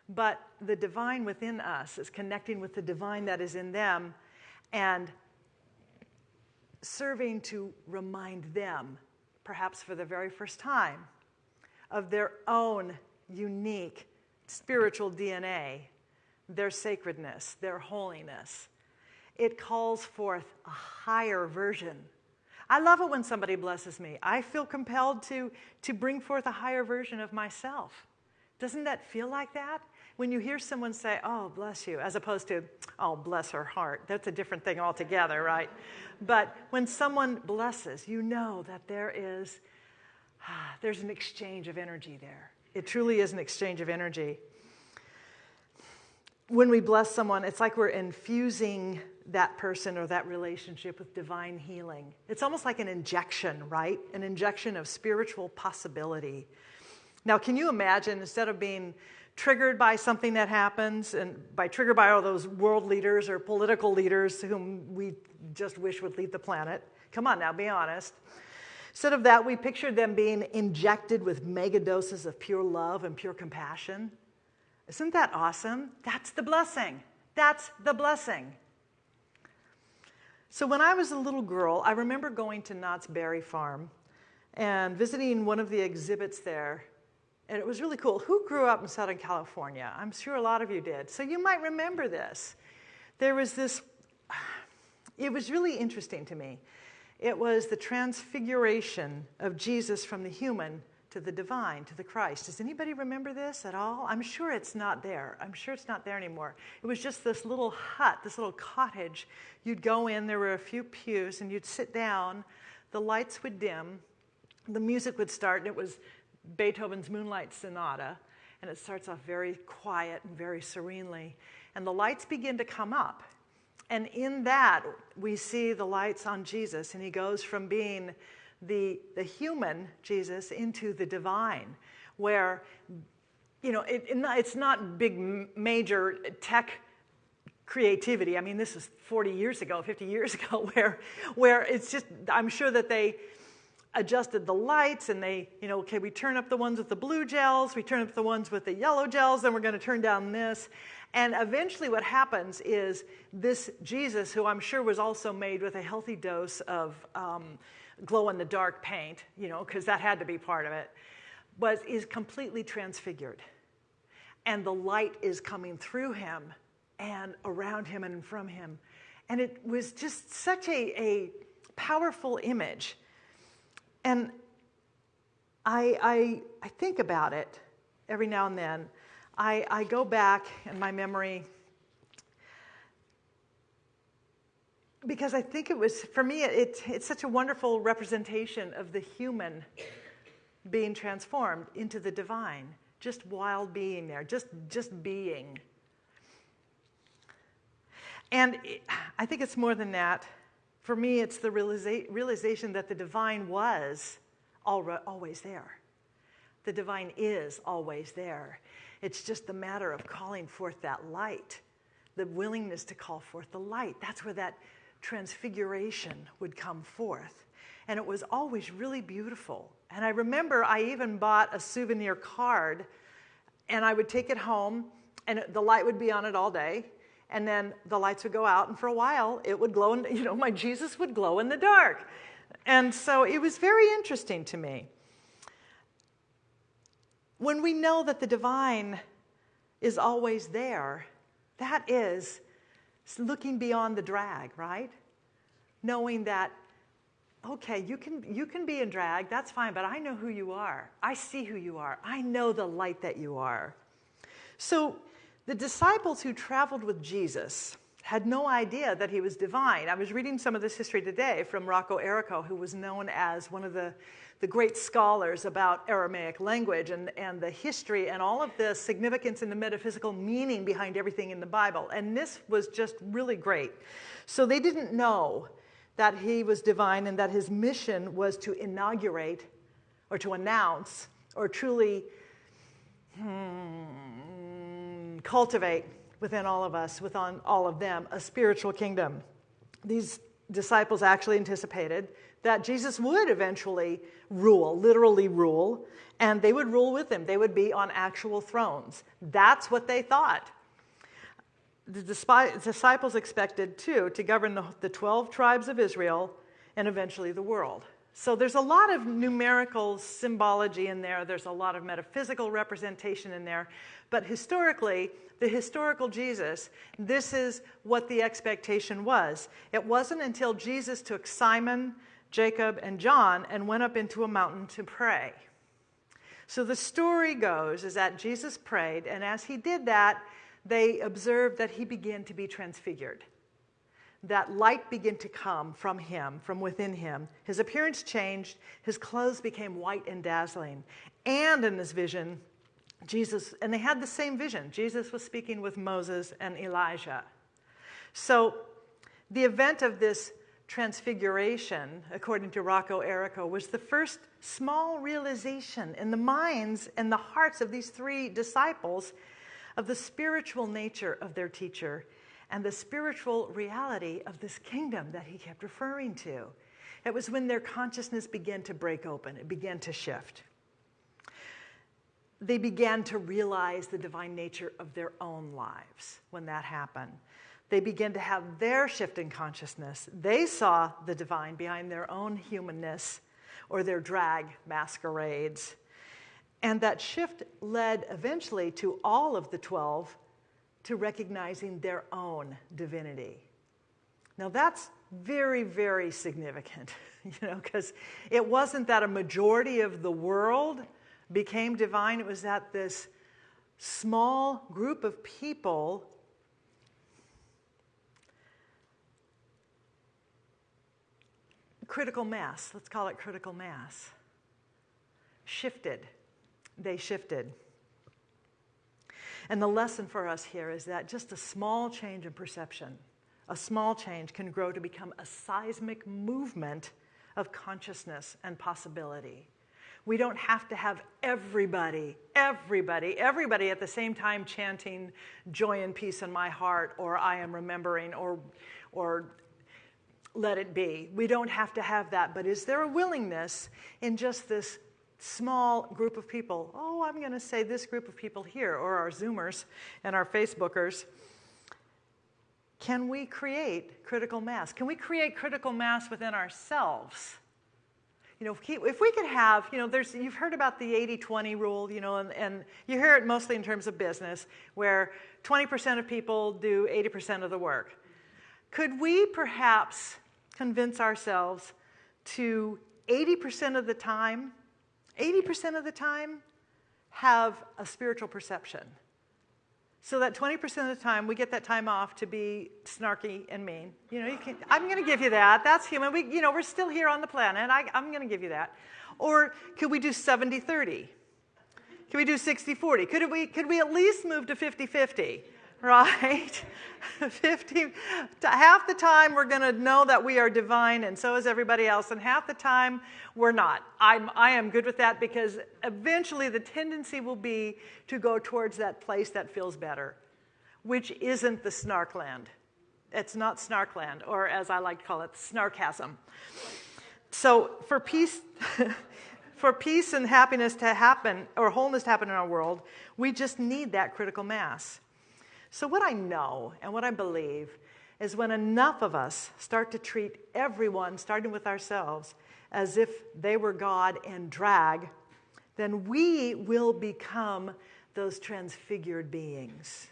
but the divine within us is connecting with the divine that is in them and serving to remind them, perhaps for the very first time, of their own unique spiritual DNA, their sacredness, their holiness. It calls forth a higher version I love it when somebody blesses me. I feel compelled to, to bring forth a higher version of myself. Doesn't that feel like that? When you hear someone say, Oh, bless you, as opposed to, Oh, bless her heart, that's a different thing altogether, right? But when someone blesses, you know that there is, ah, there's an exchange of energy there. It truly is an exchange of energy. When we bless someone, it's like we're infusing that person or that relationship with divine healing. It's almost like an injection, right? An injection of spiritual possibility. Now, can you imagine instead of being triggered by something that happens, and by triggered by all those world leaders or political leaders whom we just wish would lead the planet? Come on now, be honest. Instead of that, we pictured them being injected with mega doses of pure love and pure compassion. Isn't that awesome? That's the blessing. That's the blessing. So when I was a little girl, I remember going to Knott's Berry Farm and visiting one of the exhibits there. And it was really cool. Who grew up in Southern California? I'm sure a lot of you did. So you might remember this. There was this, it was really interesting to me. It was the transfiguration of Jesus from the human to the divine, to the Christ. Does anybody remember this at all? I'm sure it's not there. I'm sure it's not there anymore. It was just this little hut, this little cottage. You'd go in, there were a few pews, and you'd sit down. The lights would dim, the music would start, and it was Beethoven's Moonlight Sonata. And it starts off very quiet and very serenely. And the lights begin to come up. And in that, we see the lights on Jesus, and he goes from being the, the human Jesus into the divine, where, you know, it, it's not big major tech creativity. I mean, this is 40 years ago, 50 years ago, where, where it's just, I'm sure that they adjusted the lights and they, you know, okay, we turn up the ones with the blue gels, we turn up the ones with the yellow gels, then we're going to turn down this. And eventually, what happens is this Jesus, who I'm sure was also made with a healthy dose of um, glow in the dark paint, you know, because that had to be part of it, but is completely transfigured. And the light is coming through him and around him and from him. And it was just such a, a powerful image. And I, I, I think about it every now and then. I, I go back in my memory because I think it was, for me, it, it's such a wonderful representation of the human being transformed into the divine, just while being there, just, just being. And I think it's more than that. For me, it's the realiza- realization that the divine was always there. The divine is always there. It's just the matter of calling forth that light, the willingness to call forth the light. That's where that transfiguration would come forth. And it was always really beautiful. And I remember I even bought a souvenir card and I would take it home and the light would be on it all day and then the lights would go out, and for a while it would glow, and you know, my Jesus would glow in the dark. And so it was very interesting to me. When we know that the divine is always there, that is looking beyond the drag, right? Knowing that, okay, you can, you can be in drag, that's fine, but I know who you are. I see who you are. I know the light that you are. So the disciples who traveled with Jesus had no idea that he was divine. I was reading some of this history today from Rocco Errico, who was known as one of the, the great scholars about Aramaic language and, and the history and all of the significance and the metaphysical meaning behind everything in the Bible. And this was just really great. So they didn't know that he was divine and that his mission was to inaugurate or to announce or truly. Hmm, cultivate within all of us, within all of them, a spiritual kingdom. These disciples actually anticipated that Jesus would eventually rule, literally rule, and they would rule with him. They would be on actual thrones. That's what they thought. The disciples expected, too, to govern the 12 tribes of Israel and eventually the world. So there's a lot of numerical symbology in there, there's a lot of metaphysical representation in there, but historically, the historical Jesus, this is what the expectation was. It wasn't until Jesus took Simon, Jacob, and John and went up into a mountain to pray. So the story goes is that Jesus prayed, and as he did that, they observed that he began to be transfigured. That light began to come from him, from within him. His appearance changed, his clothes became white and dazzling. And in this vision, Jesus, and they had the same vision. Jesus was speaking with Moses and Elijah. So the event of this transfiguration, according to Rocco Errico, was the first small realization in the minds and the hearts of these three disciples of the spiritual nature of their teacher and the spiritual reality of this kingdom that he kept referring to. It was when their consciousness began to break open, it began to shift they began to realize the divine nature of their own lives when that happened. They began to have their shift in consciousness. They saw the divine behind their own humanness or their drag masquerades. And that shift led eventually to all of the 12 to recognizing their own divinity. Now, that's very, very significant, you know, because it wasn't that a majority of the world became divine, it was that this small group of people critical mass, let's call it critical mass, shifted. They shifted. And the lesson for us here is that just a small change in perception, a small change can grow to become a seismic movement of consciousness and possibility. We don't have to have everybody, everybody, everybody at the same time chanting joy and peace in my heart or I am remembering or, or let it be. We don't have to have that. But is there a willingness in just this small group of people? Oh, I'm going to say this group of people here, or our Zoomers and our Facebookers. Can we create critical mass? Can we create critical mass within ourselves? You know, if we could have, you know, there's, you've heard about the 80 20 rule, you know, and, and you hear it mostly in terms of business, where 20% of people do 80% of the work. Could we perhaps convince ourselves to 80% of the time, 80% of the time, have a spiritual perception? So that 20% of the time we get that time off to be snarky and mean. You know, you can, I'm going to give you that. That's human. We, you know, we're still here on the planet. I, I'm going to give you that. Or could we do 70 30? Could we do 60 40? Could we, could we at least move to 50 50? Right? 50, half the time we're going to know that we are divine, and so is everybody else, and half the time we're not. I'm, I am good with that because eventually the tendency will be to go towards that place that feels better, which isn't the snarkland. It's not snarkland, or as I like to call it, snarkasm. So for peace. for peace and happiness to happen, or wholeness to happen in our world, we just need that critical mass. So, what I know and what I believe is when enough of us start to treat everyone, starting with ourselves, as if they were God and drag, then we will become those transfigured beings.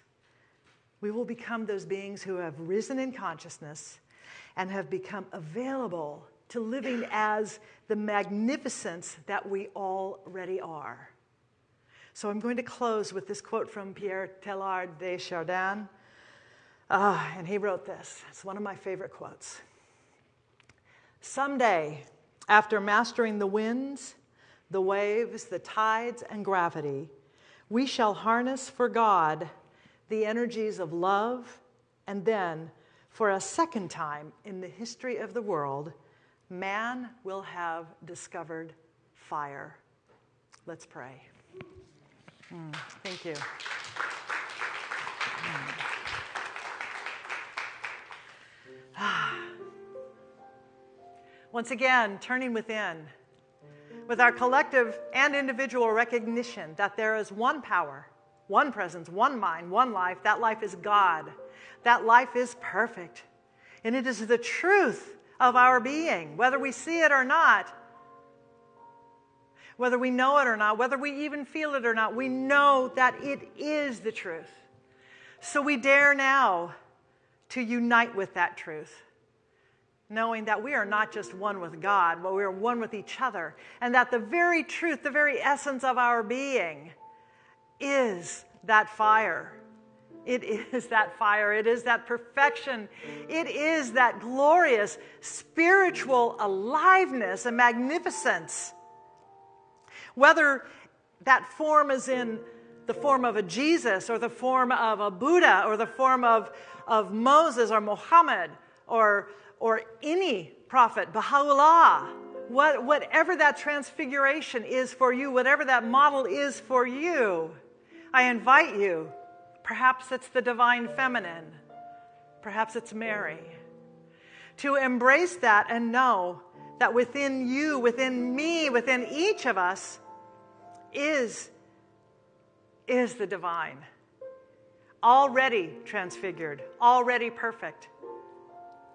We will become those beings who have risen in consciousness and have become available to living as the magnificence that we already are. So I'm going to close with this quote from Pierre Teilhard de Chardin. Uh, and he wrote this. It's one of my favorite quotes. Someday, after mastering the winds, the waves, the tides, and gravity, we shall harness for God the energies of love, and then, for a second time in the history of the world, man will have discovered fire. Let's pray. Mm, thank you. Mm. Once again, turning within with our collective and individual recognition that there is one power, one presence, one mind, one life. That life is God. That life is perfect. And it is the truth of our being, whether we see it or not. Whether we know it or not, whether we even feel it or not, we know that it is the truth. So we dare now to unite with that truth, knowing that we are not just one with God, but we are one with each other, and that the very truth, the very essence of our being is that fire it is that fire. It is that perfection. It is that glorious spiritual aliveness and magnificence. Whether that form is in the form of a Jesus or the form of a Buddha or the form of, of Moses or Muhammad or, or any prophet, Baha'u'llah, what, whatever that transfiguration is for you, whatever that model is for you, I invite you Perhaps it's the divine feminine. Perhaps it's Mary. To embrace that and know that within you, within me, within each of us is, is the divine. Already transfigured, already perfect,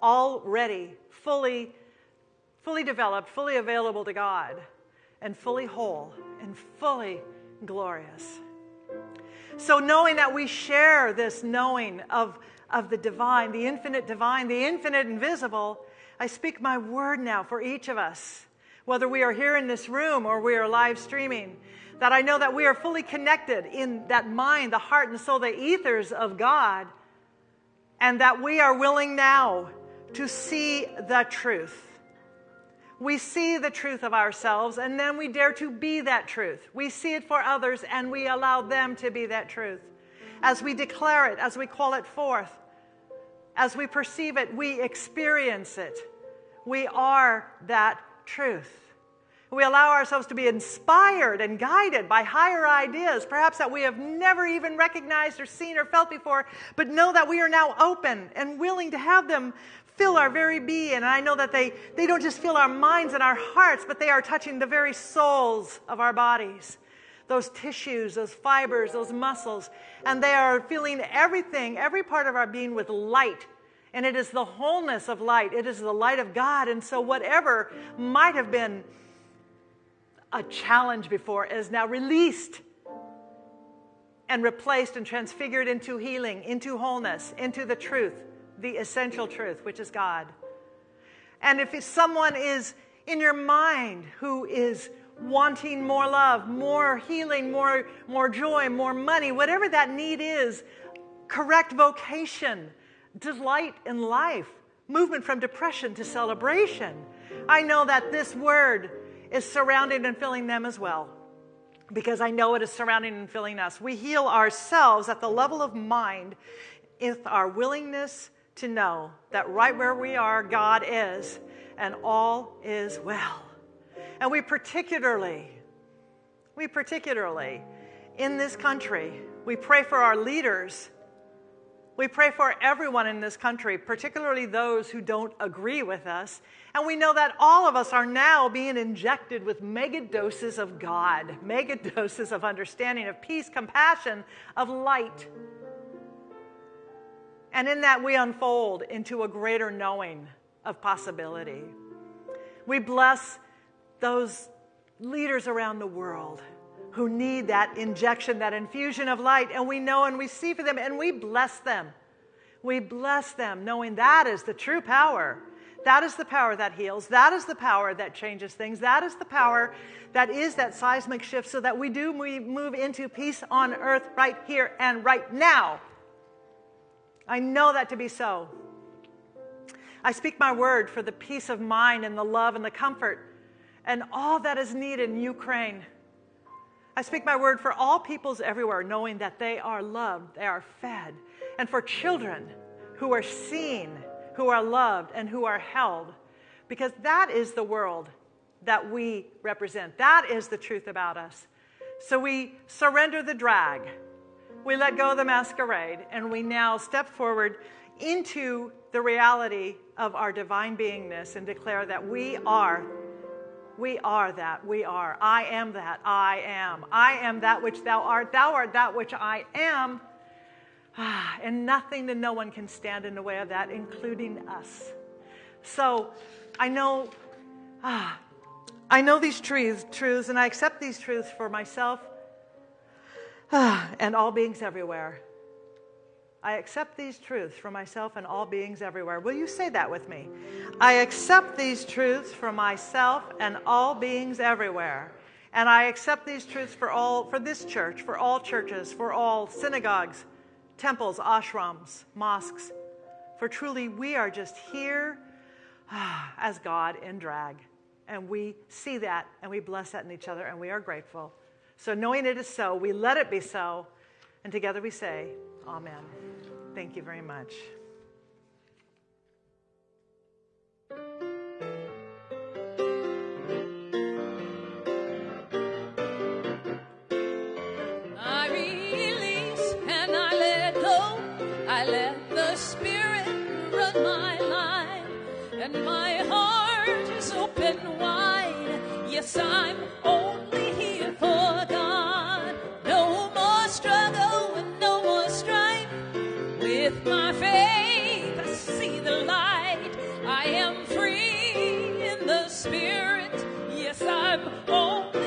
already fully, fully developed, fully available to God, and fully whole and fully glorious. So, knowing that we share this knowing of, of the divine, the infinite divine, the infinite invisible, I speak my word now for each of us, whether we are here in this room or we are live streaming, that I know that we are fully connected in that mind, the heart, and soul, the ethers of God, and that we are willing now to see the truth we see the truth of ourselves and then we dare to be that truth. We see it for others and we allow them to be that truth. As we declare it, as we call it forth, as we perceive it, we experience it. We are that truth. We allow ourselves to be inspired and guided by higher ideas, perhaps that we have never even recognized or seen or felt before, but know that we are now open and willing to have them fill our very being. And I know that they, they don't just fill our minds and our hearts, but they are touching the very souls of our bodies. Those tissues, those fibers, those muscles. And they are filling everything, every part of our being with light. And it is the wholeness of light. It is the light of God. And so, whatever might have been a challenge before is now released and replaced and transfigured into healing, into wholeness, into the truth the essential truth, which is God. And if someone is in your mind who is wanting more love, more healing, more, more joy, more money, whatever that need is, correct vocation, delight in life, movement from depression to celebration. I know that this word is surrounding and filling them as well because I know it is surrounding and filling us. We heal ourselves at the level of mind with our willingness to know that right where we are, God is, and all is well. And we particularly, we particularly, in this country, we pray for our leaders. We pray for everyone in this country, particularly those who don't agree with us. And we know that all of us are now being injected with mega doses of God, mega doses of understanding, of peace, compassion, of light. And in that, we unfold into a greater knowing of possibility. We bless those leaders around the world who need that injection, that infusion of light, and we know and we see for them and we bless them. We bless them knowing that is the true power. That is the power that heals. That is the power that changes things. That is the power that is that seismic shift so that we do we move into peace on earth right here and right now. I know that to be so. I speak my word for the peace of mind and the love and the comfort and all that is needed in Ukraine. I speak my word for all peoples everywhere, knowing that they are loved, they are fed, and for children who are seen, who are loved, and who are held, because that is the world that we represent. That is the truth about us. So we surrender the drag, we let go of the masquerade, and we now step forward into the reality of our divine beingness and declare that we are we are that. We are. I am that. I am. I am that which thou art. Thou art that which I am. Ah, and nothing and no one can stand in the way of that, including us. So I know, ah, I know these truths, truths, and I accept these truths for myself ah, and all beings everywhere. I accept these truths for myself and all beings everywhere. Will you say that with me? I accept these truths for myself and all beings everywhere. And I accept these truths for all for this church, for all churches, for all synagogues, temples, ashrams, mosques. For truly we are just here as God in drag. And we see that and we bless that in each other and we are grateful. So knowing it is so, we let it be so. And together we say, Amen. Thank you very much. I release and I let go. I let the Spirit run my life, and my heart is open wide. Yes, I'm only With my faith, I see the light. I am free in the Spirit. Yes, I'm only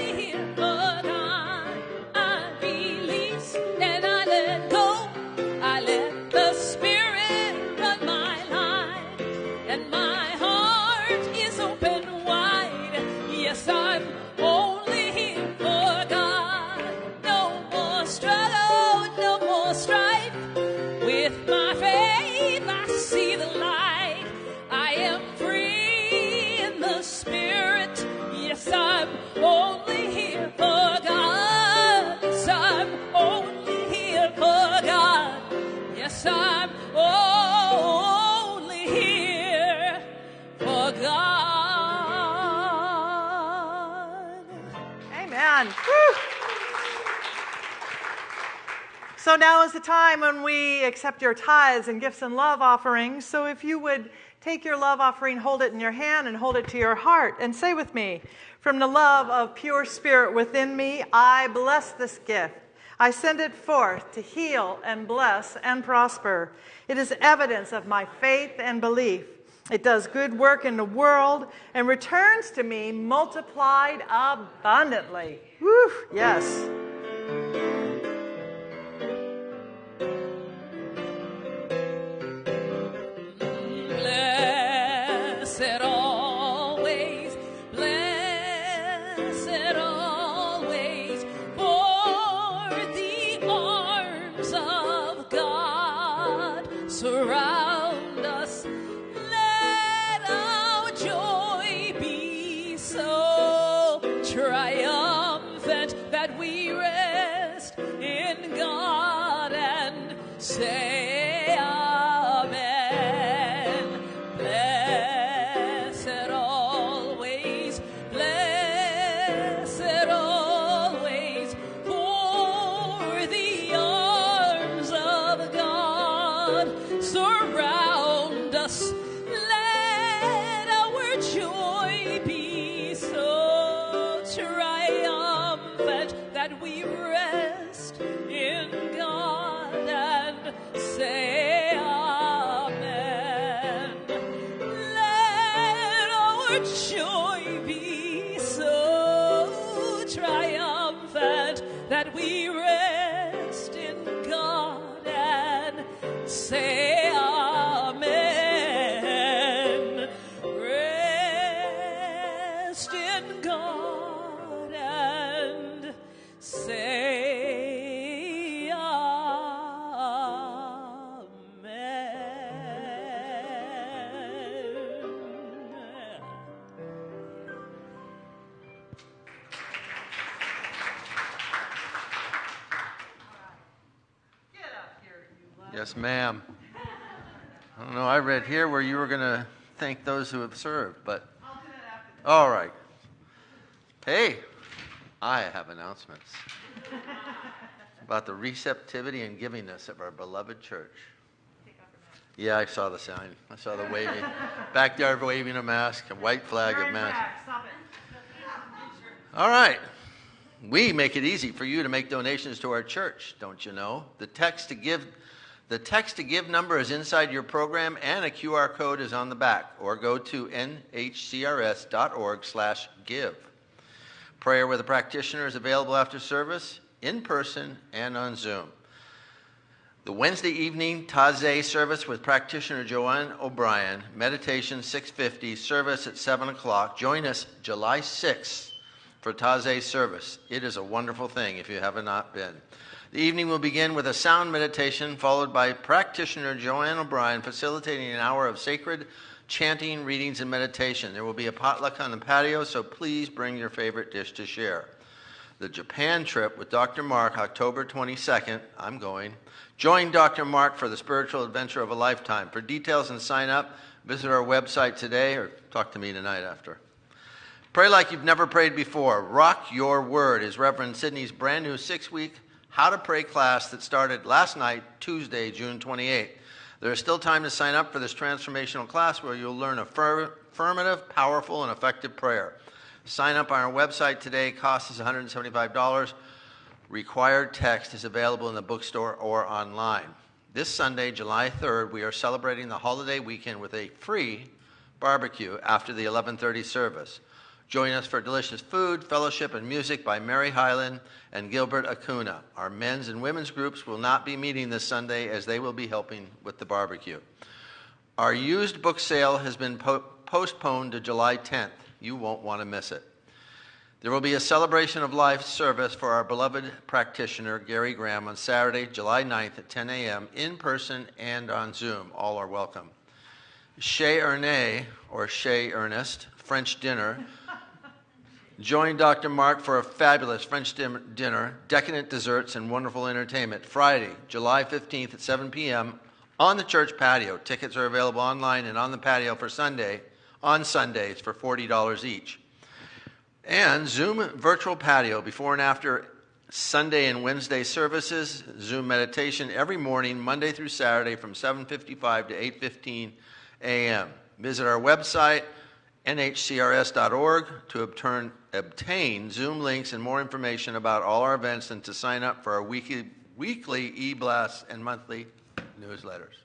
So now is the time when we accept your tithes and gifts and love offerings. So if you would take your love offering, hold it in your hand, and hold it to your heart, and say with me, From the love of pure spirit within me, I bless this gift. I send it forth to heal and bless and prosper. It is evidence of my faith and belief. It does good work in the world and returns to me multiplied abundantly. Woo, yes. Yes, ma'am. I don't know. I read here where you were going to thank those who have served, but. All right. Hey, I have announcements about the receptivity and givingness of our beloved church. Yeah, I saw the sign. I saw the waving. Back there waving a mask, a white flag of mask. All right. We make it easy for you to make donations to our church, don't you know? The text to give the text to give number is inside your program and a QR code is on the back or go to nhcrs.org/give. Prayer with a practitioner is available after service in person and on Zoom. The Wednesday evening Taizé service with practitioner Joanne O'Brien, meditation 650, service at 7 o'clock. Join us July 6th for Taizé service. It is a wonderful thing if you have not been. The evening will begin with a sound meditation, followed by practitioner Joanne O'Brien facilitating an hour of sacred chanting, readings, and meditation. There will be a potluck on the patio, so please bring your favorite dish to share. The Japan trip with Dr. Mark, October 22nd. I'm going. Join Dr. Mark for the spiritual adventure of a lifetime. For details and sign up, visit our website today or talk to me tonight after. Pray like you've never prayed before. Rock Your Word is Reverend Sidney's brand new six week How to Pray class that started last night, Tuesday, June 28th. There is still time to sign up for this transformational class where you'll learn a affirmative, powerful, and effective prayer. Sign up on our website today. Cost is $175. Required text is available in the bookstore or online. This Sunday, July 3rd, we are celebrating the holiday weekend with a free barbecue after the 11:30 service. Join us for delicious food, fellowship, and music by Mary Highland and Gilbert Acuna. Our men's and women's groups will not be meeting this Sunday as they will be helping with the barbecue. Our used book sale has been po- postponed to July 10th. You won't want to miss it. There will be a celebration of life service for our beloved practitioner, Gary Graham, on Saturday, July 9th at 10 a.m., in person and on Zoom. All are welcome. Chez Ernest, or Chez Ernest, French dinner. Join Dr. Mark for a fabulous French dinner, decadent desserts, and wonderful entertainment. Friday, July 15th at 7 p.m. on the church patio. Tickets are available online and on the patio for Sunday, on Sundays for $40 each. And Zoom virtual patio before and after Sunday and Wednesday services, Zoom meditation every morning, Monday through Saturday from 7:55 to 8:15 a.m. Visit our website nhcrs.org to obtain, obtain Zoom links and more information about all our events and to sign up for our weekly weekly e-blasts and monthly newsletters.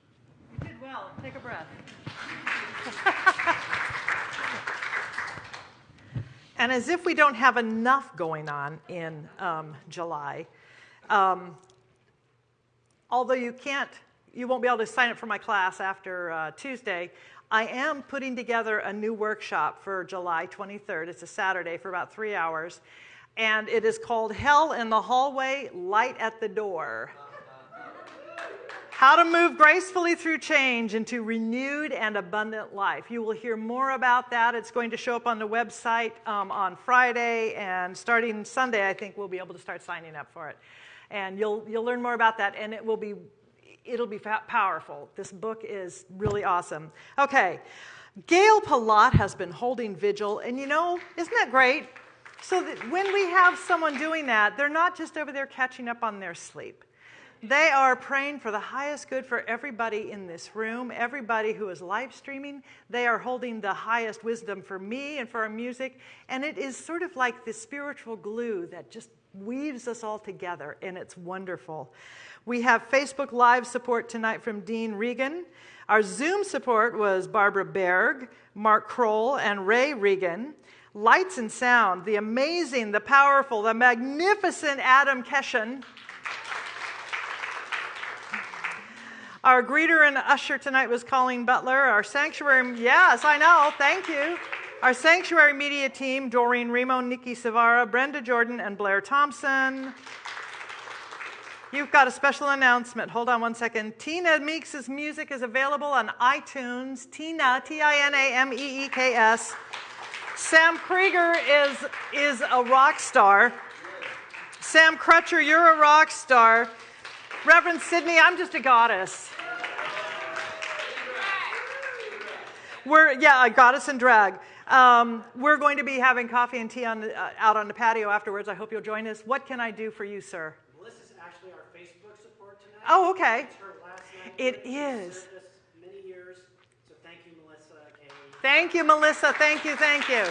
You did well. Take a breath. and as if we don't have enough going on in um, July, um, although you can't, you won't be able to sign up for my class after uh, Tuesday. I am putting together a new workshop for July 23rd. It's a Saturday for about three hours. And it is called Hell in the Hallway, Light at the Door. How to move gracefully through change into renewed and abundant life. You will hear more about that. It's going to show up on the website um, on Friday, and starting Sunday, I think we'll be able to start signing up for it. And you'll you'll learn more about that, and it will be it'll be powerful. This book is really awesome. Okay, Gail Palat has been holding vigil, and you know, isn't that great? So that when we have someone doing that, they're not just over there catching up on their sleep. They are praying for the highest good for everybody in this room, everybody who is live streaming. They are holding the highest wisdom for me and for our music. And it is sort of like the spiritual glue that just weaves us all together, and it's wonderful. We have Facebook Live support tonight from Dean Regan. Our Zoom support was Barbara Berg, Mark Kroll, and Ray Regan. Lights and sound, the amazing, the powerful, the magnificent Adam Keshen. Our greeter and usher tonight was Colleen Butler. Our sanctuary, yes, I know, thank you. Our sanctuary media team, Doreen Remo, Nikki Savara, Brenda Jordan, and Blair Thompson. You've got a special announcement. Hold on one second. Tina Meeks' music is available on iTunes. Tina, T I N A M E E K S. Sam Krieger is, is a rock star. Sam Crutcher, you're a rock star. Reverend Sidney, I'm just a goddess. We're, yeah, a goddess in drag. Um, we're going to be having coffee and tea on, uh, out on the patio afterwards. I hope you'll join us. What can I do for you, sir? Melissa's actually our Facebook support tonight. Oh, okay. It's her last night. It She's is. served us many years, so thank you, Melissa. Kay. Thank you, Melissa. Thank you, thank you.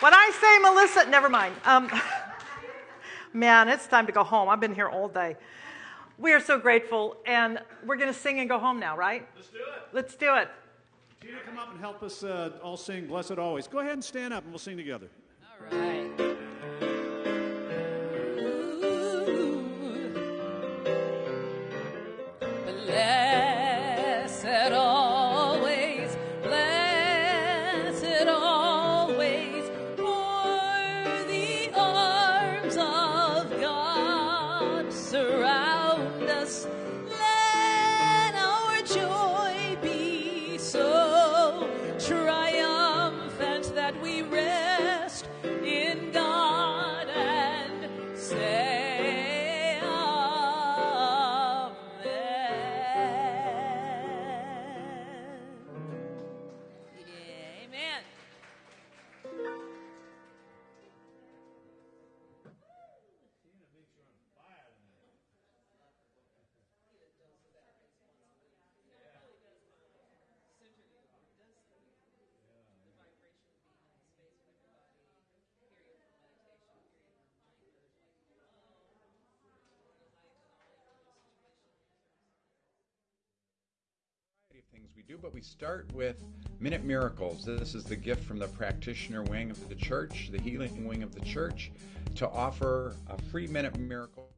When I say Melissa, never mind. Um, man, it's time to go home. I've been here all day. We are so grateful, and we're going to sing and go home now, right? Let's do it. Let's do it. Tina, come up and help us uh, all sing Blessed Always. Go ahead and stand up and we'll sing together. All right. We do, but we start with Minute Miracles. This is the gift from the practitioner wing of the church, the healing wing of the church, to offer a free Minute Miracle